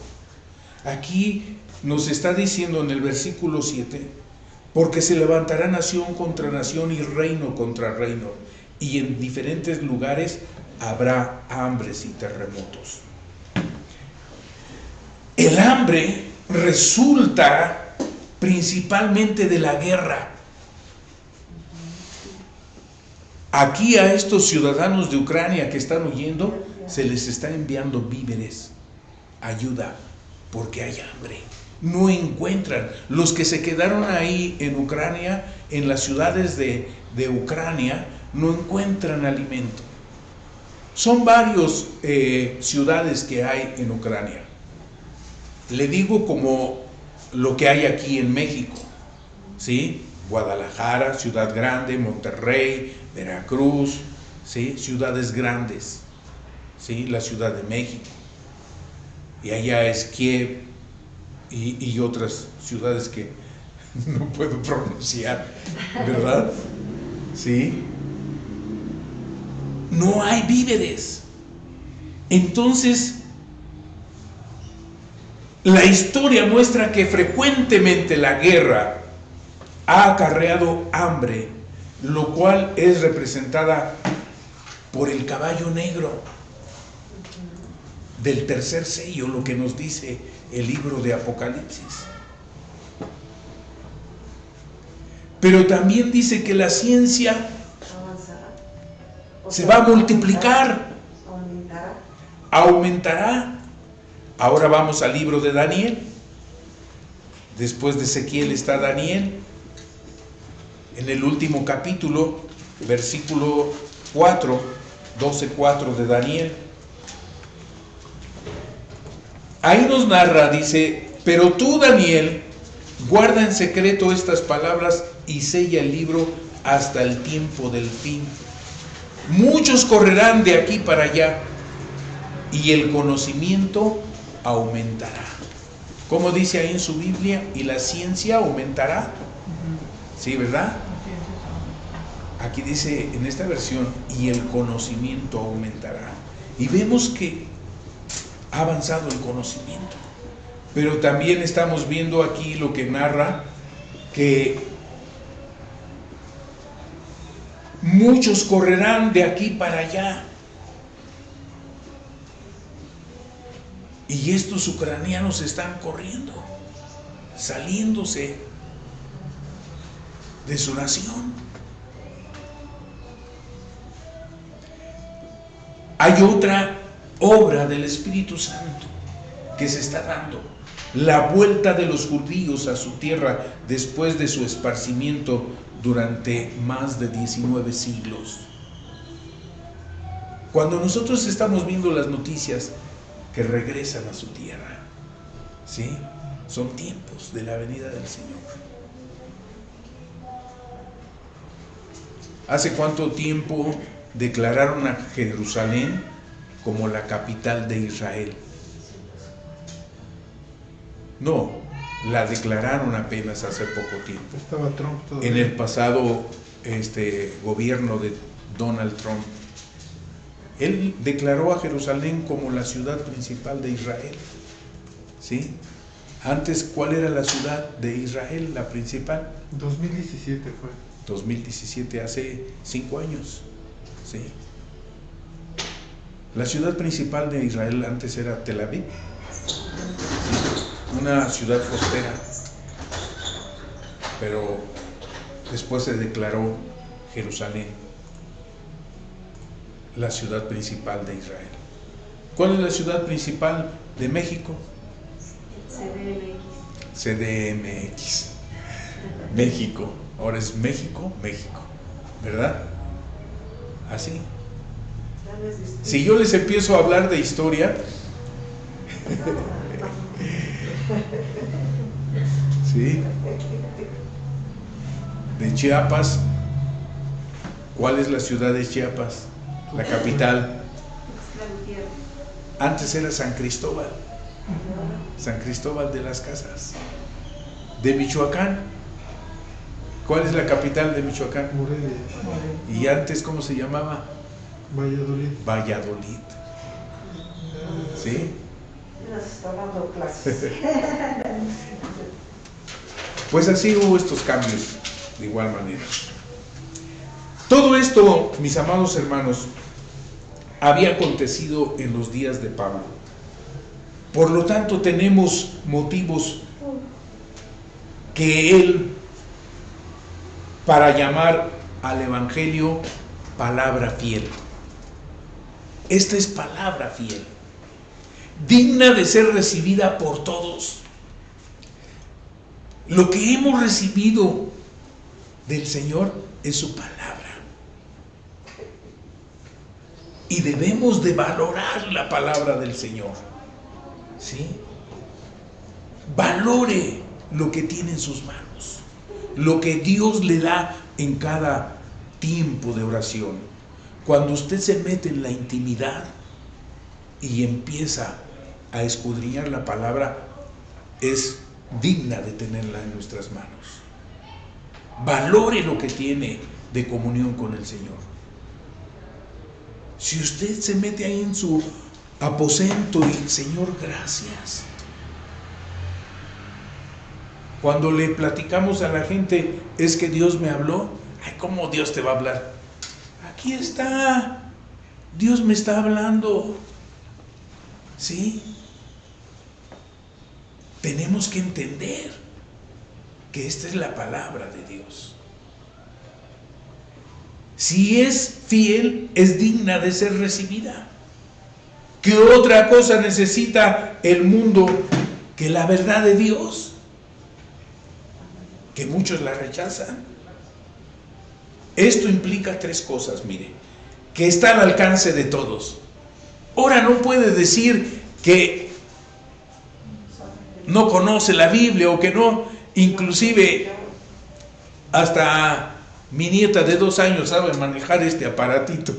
Aquí nos está diciendo en el versículo 7, porque se levantará nación contra nación y reino contra reino, y en diferentes lugares habrá hambres y terremotos. El hambre resulta principalmente de la guerra. Aquí a estos ciudadanos de Ucrania que están huyendo se les está enviando víveres, ayuda, porque hay hambre. No encuentran. Los que se quedaron ahí en Ucrania, en las ciudades de, de Ucrania, no encuentran alimento. Son varias eh, ciudades que hay en Ucrania. Le digo como lo que hay aquí en México, ¿sí? Guadalajara, Ciudad Grande, Monterrey, Veracruz, ¿sí? ciudades grandes, ¿sí? la Ciudad de México, y allá es Kiev y, y otras ciudades que no puedo pronunciar, ¿verdad? ¿Sí? No hay víveres. Entonces, la historia muestra que frecuentemente la guerra ha acarreado hambre lo cual es representada por el caballo negro del tercer sello, lo que nos dice el libro de Apocalipsis. Pero también dice que la ciencia se va a multiplicar, aumentará. Ahora vamos al libro de Daniel. Después de Ezequiel está Daniel. en el último capítulo, versículo 4, 12, 4 de Daniel. Ahí nos narra, dice, pero tú, Daniel, guarda en secreto estas palabras y sella el libro hasta el tiempo del fin. Muchos correrán de aquí para allá y el conocimiento aumentará. Como dice ahí en su Biblia, y la ciencia aumentará. Sí, ¿verdad? Aquí dice en esta versión, y el conocimiento aumentará. Y vemos que ha avanzado el conocimiento. Pero también estamos viendo aquí lo que narra que muchos correrán de aquí para allá. Y estos ucranianos están corriendo, saliéndose de su nación. Hay otra obra del Espíritu Santo que se está dando. La vuelta de los judíos a su tierra después de su esparcimiento durante más de 19 siglos. Cuando nosotros estamos viendo las noticias que regresan a su tierra, ¿sí? Son tiempos de la venida del Señor. ¿Hace cuánto tiempo declararon a Jerusalén como la capital de Israel? No, la declararon apenas hace poco tiempo. Estaba Trump todavía. En el pasado este, gobierno de Donald Trump. Él declaró a Jerusalén como la ciudad principal de Israel. ¿Sí? Antes, ¿cuál era la ciudad de Israel, la principal? 2017 fue. 2017, hace cinco años. ¿Sí? La ciudad principal de Israel antes era Tel Aviv, una ciudad costera, pero después se declaró Jerusalén, la ciudad principal de Israel. ¿Cuál es la ciudad principal de México? CDMX. México. Ahora es México, México. ¿Verdad? Así. Si yo les empiezo a hablar de historia, ¿sí? De Chiapas, ¿cuál es la ciudad de Chiapas? La capital. Antes era San Cristóbal, San Cristóbal de las Casas. De Michoacán, ¿cuál es la capital de Michoacán? Morelia. Y antes, ¿cómo se llamaba? Valladolid. Valladolid. ¿Sí? Pues así hubo estos cambios, de igual manera. Todo esto, mis amados hermanos, había acontecido en los días de Pablo. Por lo tanto, tenemos motivos que él, para llamar al Evangelio palabra fiel. Esta es palabra fiel, digna de ser recibida por todos. Lo que hemos recibido del Señor es su palabra. Y debemos de valorar la palabra del Señor. ¿Sí? Valore lo que tiene en sus manos. Lo que Dios le da en cada tiempo de oración. Cuando usted se mete en la intimidad y empieza a escudriñar la palabra, es digna de tenerla en nuestras manos. Valore lo que tiene de comunión con el Señor. Si usted se mete ahí en su aposento y Señor, gracias. Cuando le platicamos a la gente, es que Dios me habló, ay, ¿cómo Dios te va a hablar? Aquí está, Dios me está hablando. ¿Sí? Tenemos que entender que esta es la palabra de Dios. Si es fiel, es digna de ser recibida. ¿Qué otra cosa necesita el mundo que la verdad de Dios? Que muchos la rechazan. Esto implica tres cosas, mire, que está al alcance de todos. Ahora no puede decir que no conoce la Biblia o que no, inclusive hasta mi nieta de dos años sabe manejar este aparatito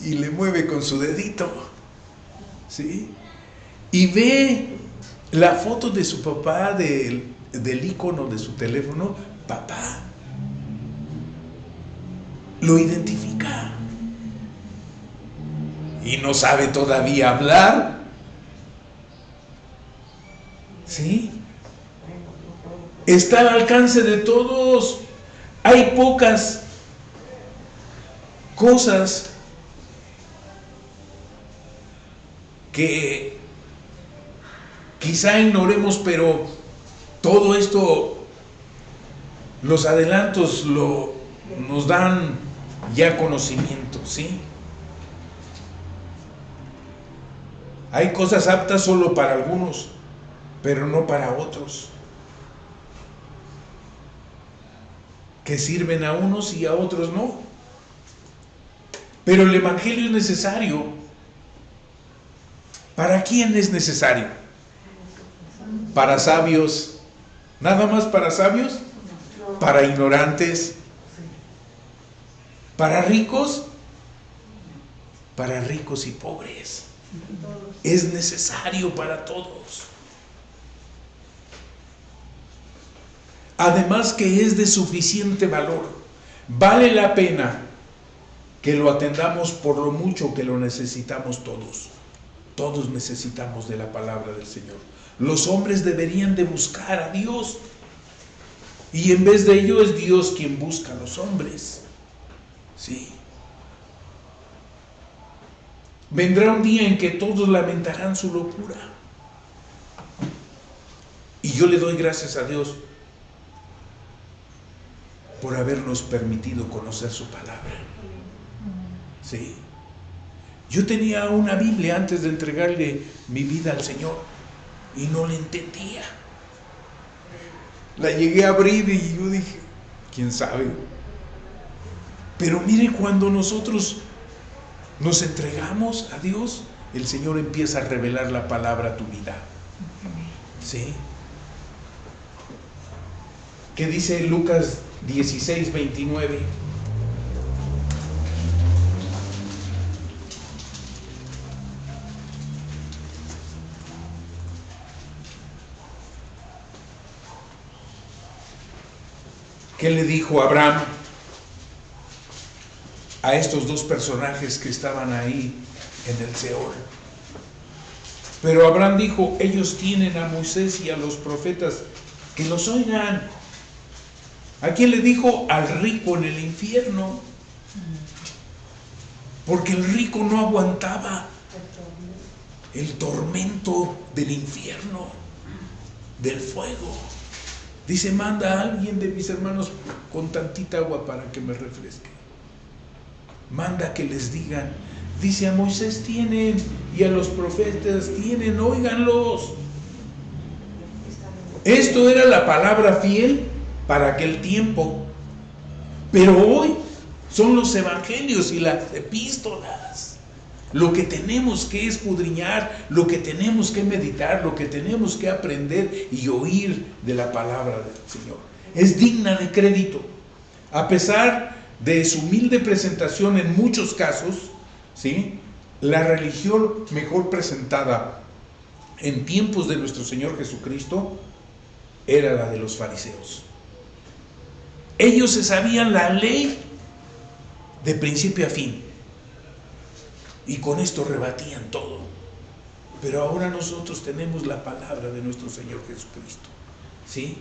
y le mueve con su dedito, ¿sí? Y ve la foto de su papá, del, icono de su teléfono, papá, lo identifica. Y no sabe todavía hablar. ¿Sí? Está al alcance de todos. Hay pocas cosas que quizá ignoremos, pero todo esto, los adelantos lo, nos dan ya conocimiento, ¿sí? Hay cosas aptas solo para algunos, pero no para otros. Que sirven a unos y a otros no. Pero el Evangelio es necesario. ¿Para quién es necesario? Para sabios. ¿Nada más para sabios? Para ignorantes. Para ricos. Para ricos y pobres. Es necesario para todos. Además que es de suficiente valor. Vale la pena que lo atendamos por lo mucho que lo necesitamos todos. Todos necesitamos de la palabra del Señor. Los hombres deberían de buscar a Dios. Y en vez de ello es Dios quien busca a los hombres. Sí. Vendrá un día en que todos lamentarán su locura. Y yo le doy gracias a Dios por habernos permitido conocer su palabra. Sí. Yo tenía una Biblia antes de entregarle mi vida al Señor y no la entendía. La llegué a abrir y yo dije, ¿quién sabe? Pero mire, cuando nosotros nos entregamos a Dios, el Señor empieza a revelar la palabra a tu vida. ¿Sí? ¿Qué dice Lucas 16, 29? ¿Qué le dijo Abraham a estos dos personajes que estaban ahí en el Seol? Pero Abraham dijo, ellos tienen a Moisés y a los profetas, que los oigan. ¿A quién le dijo? Al rico en el infierno. Porque el rico no aguantaba el tormento del infierno, del fuego. Dice, manda a alguien de mis hermanos con tantita agua para que me refresque. Manda que les digan. Dice, a Moisés tienen y a los profetas tienen, óiganlos. Esto era la palabra fiel para aquel tiempo. Pero hoy son los evangelios y las epístolas. Lo que tenemos que escudriñar, lo que tenemos que meditar, lo que tenemos que aprender y oír de la palabra del Señor. Es digna de crédito. A pesar de su humilde presentación en muchos casos, ¿sí? la religión mejor presentada en tiempos de nuestro Señor Jesucristo era la de los fariseos. Ellos se sabían la ley de principio a fin. Y con esto rebatían todo. Pero ahora nosotros tenemos la palabra de nuestro Señor Jesucristo. ¿Sí?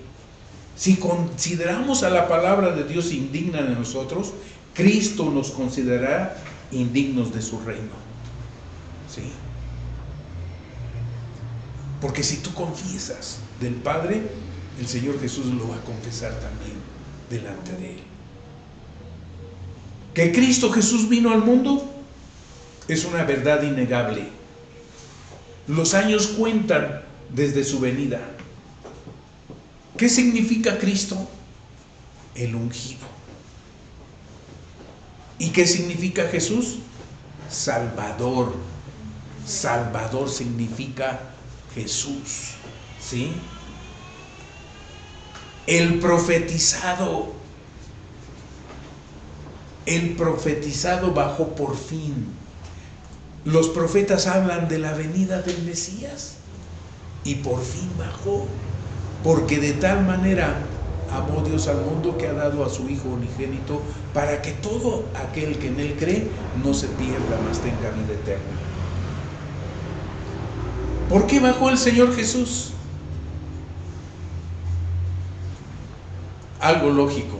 Si consideramos a la palabra de Dios indigna de nosotros, Cristo nos considerará indignos de su reino. ¿Sí? Porque si tú confiesas del Padre, el Señor Jesús lo va a confesar también delante de Él. Que Cristo Jesús vino al mundo es una verdad innegable. Los años cuentan desde su venida. ¿Qué significa Cristo? El ungido. ¿Y qué significa Jesús? Salvador. Salvador significa Jesús. ¿Sí? El profetizado. El profetizado bajó por fin. Los profetas hablan de la venida del Mesías y por fin bajó, porque de tal manera amó Dios al mundo que ha dado a su Hijo unigénito para que todo aquel que en Él cree no se pierda, mas tenga vida eterna. ¿Por qué bajó el Señor Jesús? Algo lógico,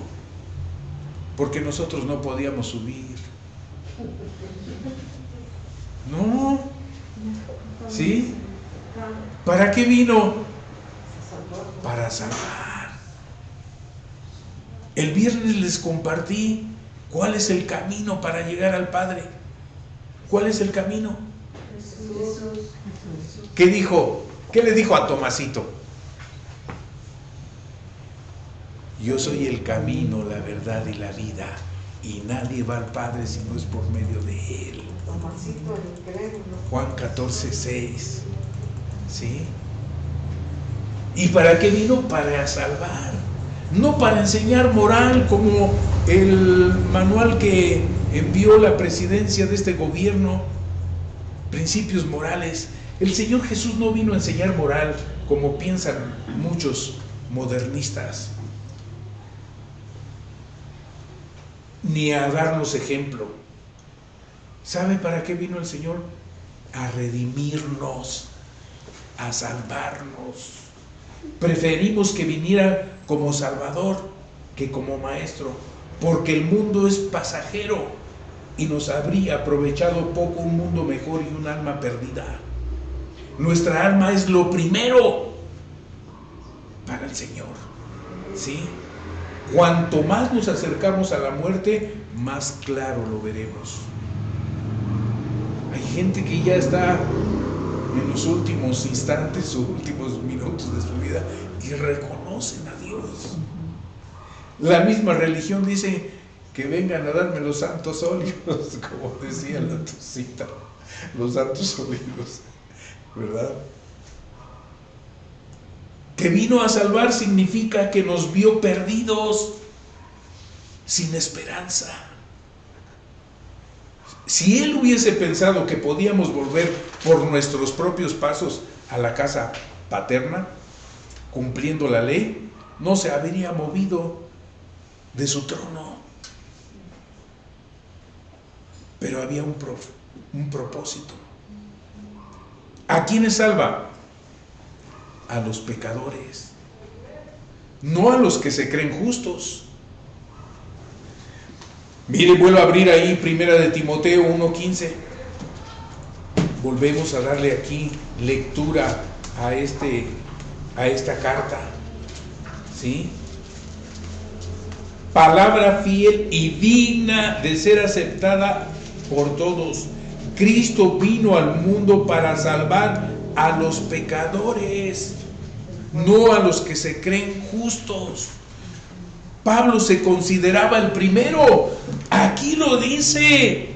porque nosotros no podíamos subir. No. ¿Sí? ¿Para qué vino? Para salvar. El viernes les compartí cuál es el camino para llegar al Padre. ¿Cuál es el camino? ¿Qué dijo? ¿Qué le dijo a Tomasito? Yo soy el camino, la verdad y la vida, y nadie va al Padre si no es por medio de Él. Juan 14, 6. ¿Sí? ¿Y para qué vino? Para salvar. No para enseñar moral como el manual que envió la presidencia de este gobierno. Principios morales. El Señor Jesús no vino a enseñar moral como piensan muchos modernistas. Ni a darnos ejemplo. ¿Sabe para qué vino el Señor? A redimirnos, a salvarnos. Preferimos que viniera como Salvador que como Maestro, porque el mundo es pasajero y nos habría aprovechado poco un mundo mejor y un alma perdida. Nuestra alma es lo primero para el Señor. ¿Sí? Cuanto más nos acercamos a la muerte, más claro lo veremos. Hay gente que ya está en los últimos instantes o últimos minutos de su vida y reconocen a Dios. La misma religión dice que vengan a darme los santos óleos, como decía la cita, los santos óleos, ¿verdad? Que vino a salvar significa que nos vio perdidos, sin esperanza. Si él hubiese pensado que podíamos volver por nuestros propios pasos a la casa paterna, cumpliendo la ley, no se habría movido de su trono. Pero había un, un propósito. ¿A quiénes salva? A los pecadores, no a los que se creen justos. Mire, vuelvo a abrir ahí Primera de Timoteo 1.15. Volvemos a darle aquí lectura a, este, a esta carta. ¿Sí? Palabra fiel y digna de ser aceptada por todos. Cristo vino al mundo para salvar a los pecadores, no a los que se creen justos. Pablo se consideraba el primero. Aquí lo dice.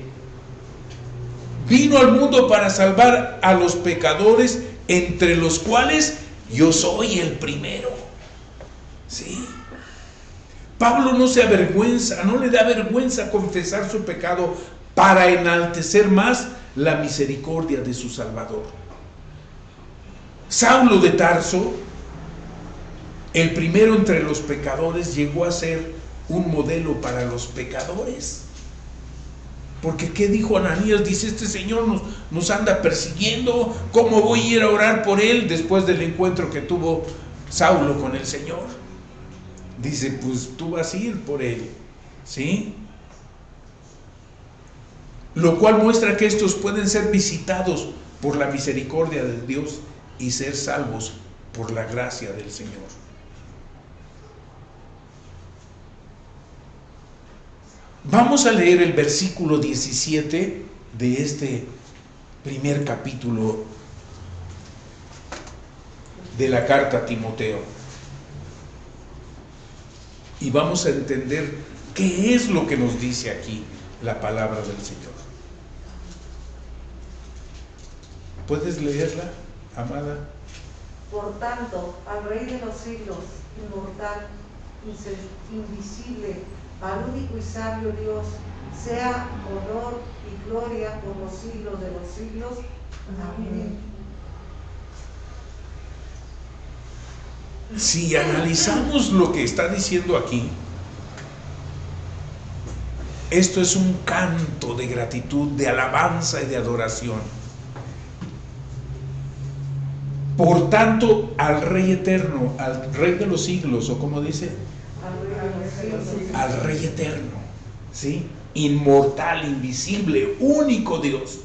Vino al mundo para salvar a los pecadores, entre los cuales yo soy el primero. ¿Sí? Pablo no se avergüenza, no le da vergüenza confesar su pecado para enaltecer más la misericordia de su Salvador. Saulo de Tarso el primero entre los pecadores llegó a ser un modelo para los pecadores. Porque ¿qué dijo Ananías? Dice, este Señor nos, nos, anda persiguiendo. ¿Cómo voy a ir a orar por él después del encuentro que tuvo Saulo con el Señor? Dice, pues tú vas a ir por él. ¿Sí? Lo cual muestra que estos pueden ser visitados por la misericordia de Dios y ser salvos por la gracia del Señor. Vamos a leer el versículo 17 de este primer capítulo de la carta a Timoteo. Y vamos a entender qué es lo que nos dice aquí la palabra del Señor. ¿Puedes leerla, amada? Por tanto, al Rey de los siglos, inmortal, invisible, al único y sabio Dios, sea honor y gloria por los siglos de los siglos. Amén. Si analizamos lo que está diciendo aquí, esto es un canto de gratitud, de alabanza y de adoración. Por tanto, al Rey eterno, al Rey de los siglos, o como dice, al Rey eterno, ¿sí? Inmortal, invisible, único Dios.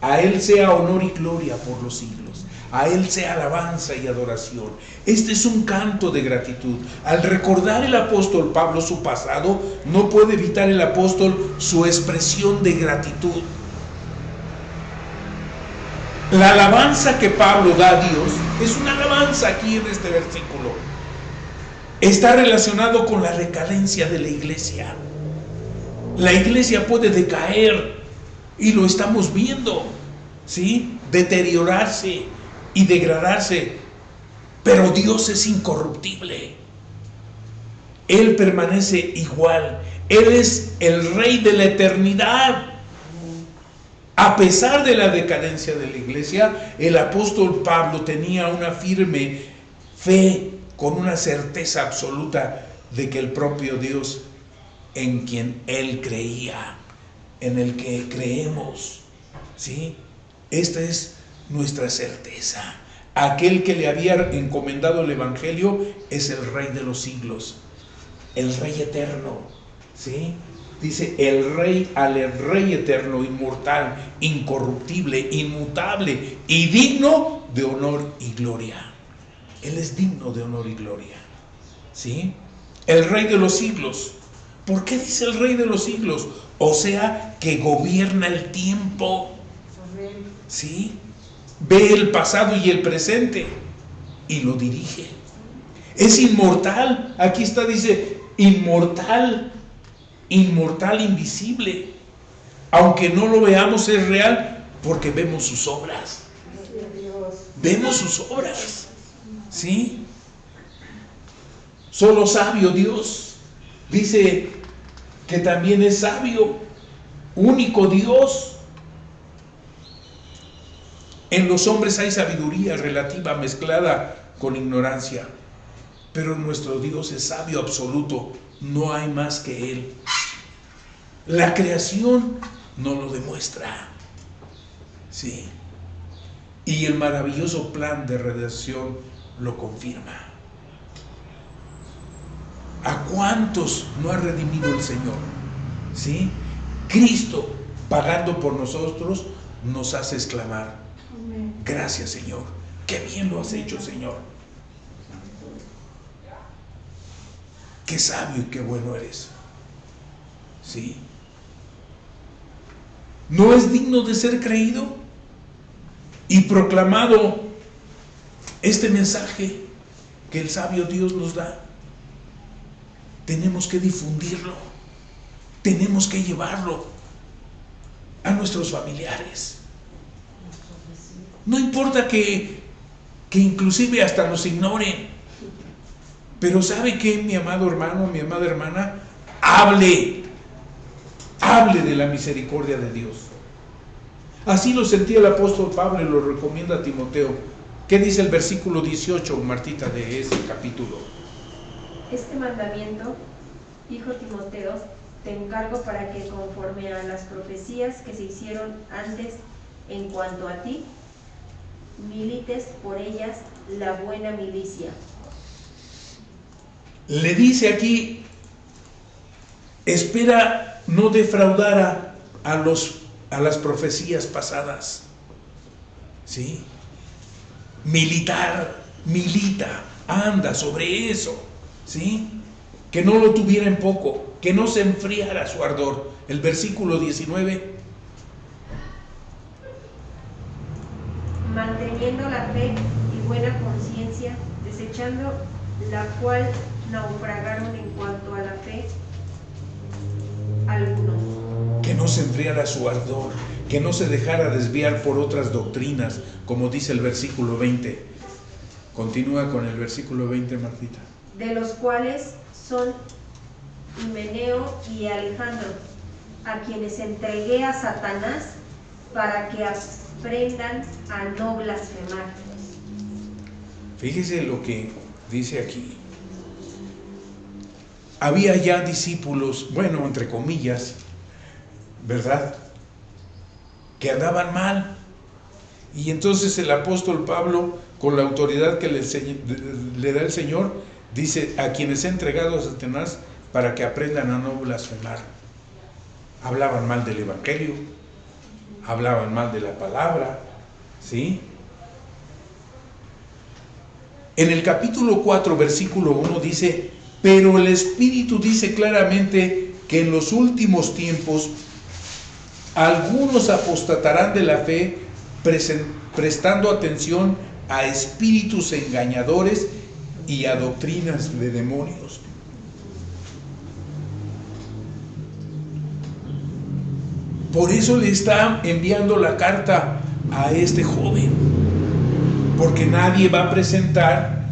A Él sea honor y gloria por los siglos. A Él sea alabanza y adoración. Este es un canto de gratitud. Al recordar el apóstol Pablo su pasado, no puede evitar el apóstol su expresión de gratitud. La alabanza que Pablo da a Dios es una alabanza aquí en este versículo. Está relacionado con la recadencia de la iglesia. La iglesia puede decaer y lo estamos viendo, ¿sí? Deteriorarse y degradarse. Pero Dios es incorruptible. Él permanece igual. Él es el rey de la eternidad. A pesar de la decadencia de la iglesia, el apóstol Pablo tenía una firme fe con una certeza absoluta de que el propio Dios en quien él creía, en el que creemos, ¿sí? Esta es nuestra certeza. Aquel que le había encomendado el evangelio es el rey de los siglos, el rey eterno, ¿sí? Dice el rey al rey eterno, inmortal, incorruptible, inmutable y digno de honor y gloria. Él es digno de honor y gloria. ¿Sí? El rey de los siglos. ¿Por qué dice el rey de los siglos? O sea, que gobierna el tiempo. ¿Sí? Ve el pasado y el presente y lo dirige. Es inmortal. Aquí está, dice, inmortal inmortal, invisible. Aunque no lo veamos, es real porque vemos sus obras. Vemos sus obras. ¿Sí? Solo sabio Dios. Dice que también es sabio, único Dios. En los hombres hay sabiduría relativa mezclada con ignorancia, pero nuestro Dios es sabio absoluto no hay más que Él. La creación no lo demuestra. Sí. Y el maravilloso plan de redención lo confirma. ¿A cuántos no ha redimido el Señor? ¿Sí? Cristo, pagando por nosotros, nos hace exclamar, gracias Señor, qué bien lo has hecho Señor. Qué sabio y qué bueno eres. ¿Sí? ¿No es digno de ser creído y proclamado este mensaje que el sabio Dios nos da? Tenemos que difundirlo, tenemos que llevarlo a nuestros familiares. No importa que, que inclusive hasta nos ignoren, pero ¿sabe qué, mi amado hermano, mi amada hermana? Hable, hable de la misericordia de Dios. Así lo sentía el apóstol Pablo y lo recomienda a Timoteo. ¿Qué dice el versículo 18, Martita, de ese capítulo? Este mandamiento, hijo Timoteo, te encargo para que conforme a las profecías que se hicieron antes en cuanto a ti, milites por ellas la buena milicia le dice aquí, espera no defraudar a, los, a las profecías pasadas. ¿Sí? Militar, milita, anda sobre eso. ¿Sí? Que no lo tuviera en poco, que no se enfriara su ardor. El versículo 19. Manteniendo la fe y buena conciencia, desechando la cual naufragaron en cuanto a la fe algunos. que no se enfriara su ardor, que no se dejara desviar por otras doctrinas, como dice el versículo 20. Continúa con el versículo 20, Martita. De los cuales son Himeneo y Alejandro, a quienes entregué a Satanás para que aprendan a no blasfemar. Fíjese lo que dice aquí. Había ya discípulos, bueno, entre comillas, ¿verdad? Que andaban mal. Y entonces el apóstol Pablo, con la autoridad que le, da el Señor, dice, a quienes he entregado a Satanás para que aprendan a no blasfemar. Hablaban mal del Evangelio, hablaban mal de la palabra, ¿sí? En el capítulo 4, versículo 1 dice, pero el Espíritu dice claramente que en los últimos tiempos algunos apostatarán de la fe prestando atención a espíritus engañadores y a doctrinas de demonios. Por eso le está enviando la carta a este joven, porque nadie va a presentar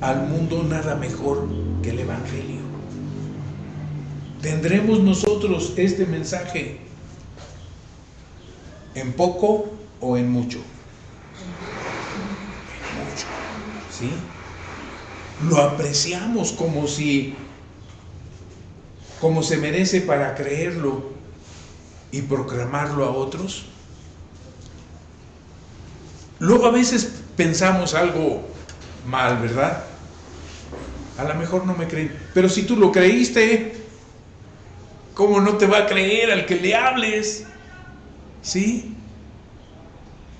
al mundo nada mejor el Evangelio. Tendremos nosotros este mensaje en poco o en mucho. En mucho, ¿sí? Lo apreciamos como si, como se merece para creerlo y proclamarlo a otros. Luego a veces pensamos algo mal, ¿verdad? A lo mejor no me creen, pero si tú lo creíste, ¿cómo no te va a creer al que le hables? ¿Sí?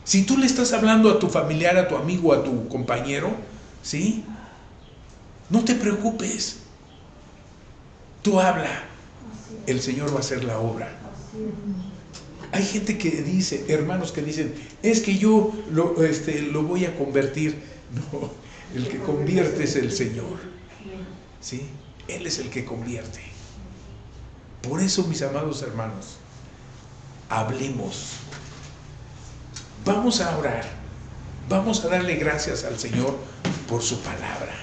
Si tú le estás hablando a tu familiar, a tu amigo, a tu compañero, ¿sí? No te preocupes. Tú habla. El Señor va a hacer la obra. Hay gente que dice, hermanos que dicen, es que yo lo, este, lo voy a convertir. No, el que convierte es el Señor. ¿Sí? Él es el que convierte. Por eso, mis amados hermanos, hablemos. Vamos a orar. Vamos a darle gracias al Señor por su palabra.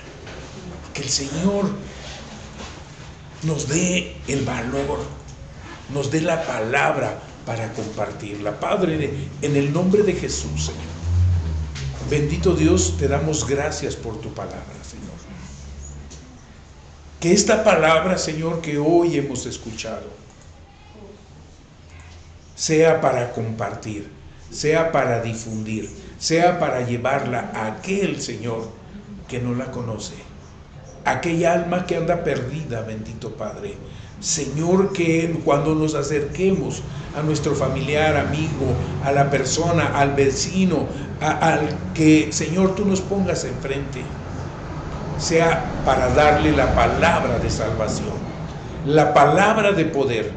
Que el Señor nos dé el valor nos dé la palabra para compartirla. Padre, en el nombre de Jesús, Señor. Bendito Dios, te damos gracias por tu palabra. Que esta palabra, Señor, que hoy hemos escuchado, sea para compartir, sea para difundir, sea para llevarla a aquel, Señor, que no la conoce. Aquella alma que anda perdida, bendito Padre Señor, que cuando nos acerquemos a nuestro familiar, amigo, a la persona, al vecino, al que, Señor, tú nos pongas enfrente, sea para darle la palabra de salvación, la palabra de poder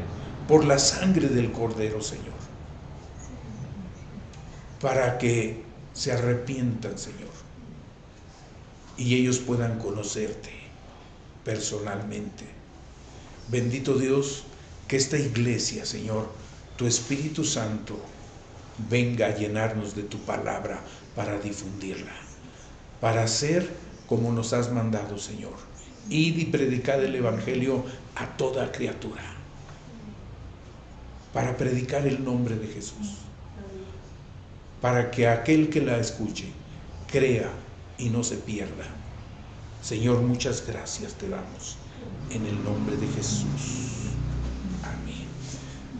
por la sangre del Cordero, Señor, para que se arrepientan, Señor, y ellos puedan conocerte personalmente. Bendito Dios, que esta iglesia, Señor, tu Espíritu Santo, venga a llenarnos de tu palabra para difundirla, para hacer como nos has mandado, Señor. Id y predicad el Evangelio a toda criatura, para predicar el nombre de Jesús, para que aquel que la escuche crea y no se pierda. Señor, muchas gracias te damos en el nombre de Jesús. Amén.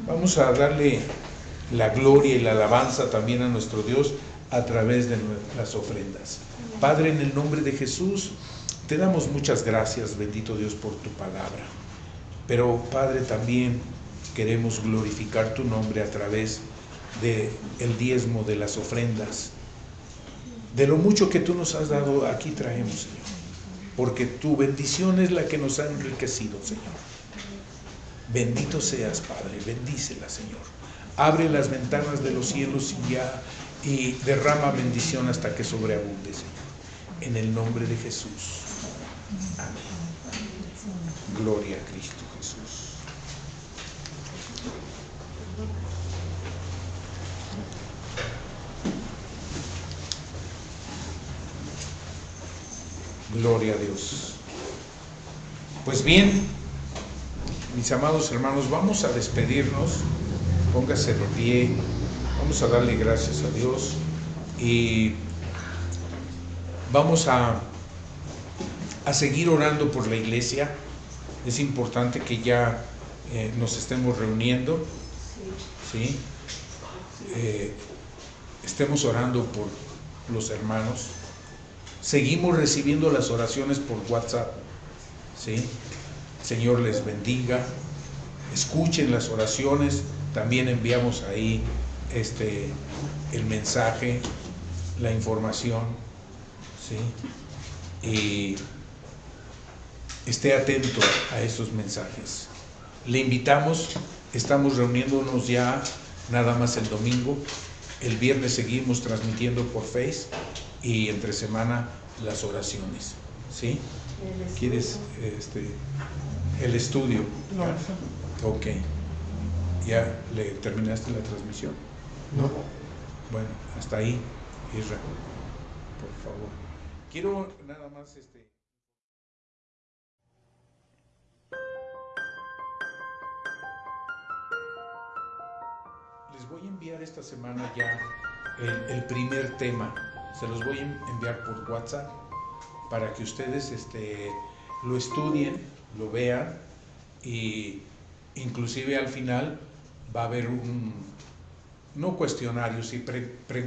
Vamos a darle la gloria y la alabanza también a nuestro Dios a través de nuestras ofrendas. Padre, en el nombre de Jesús, te damos muchas gracias, bendito Dios, por tu palabra. Pero, Padre, también queremos glorificar tu nombre a través de el diezmo de las ofrendas. De lo mucho que tú nos has dado, aquí traemos, Señor porque tu bendición es la que nos ha enriquecido, Señor. Bendito seas, Padre, bendícela, Señor. Abre las ventanas de los cielos y ya y derrama bendición hasta que sobreabunde, Señor. En el nombre de Jesús. Amén. Gloria a Cristo Jesús. Gloria a Dios. Pues bien, mis amados hermanos, vamos a despedirnos. Póngase de pie. Vamos a darle gracias a Dios. Y vamos a, a seguir orando por la iglesia. Es importante que ya eh, nos estemos reuniendo. ¿sí? Eh, estemos orando por los hermanos. Seguimos recibiendo las oraciones por WhatsApp. ¿sí? Señor les bendiga. Escuchen las oraciones. También enviamos ahí este, el mensaje, la información. ¿sí? Y esté atento a esos mensajes. Le invitamos, estamos reuniéndonos ya nada más el domingo. El viernes seguimos transmitiendo por Face y entre semana las oraciones. ¿Sí? ¿Quieres este, el estudio? No. Ok. ¿Ya le terminaste la transmisión? No. Bueno, hasta ahí, Isra. Por favor. Quiero nada más este. Les voy a enviar esta semana ya el, el primer tema. Se los voy a enviar por WhatsApp para que ustedes este, lo estudien, lo vean y inclusive al final va a haber un, no cuestionario, sí pre- preguntas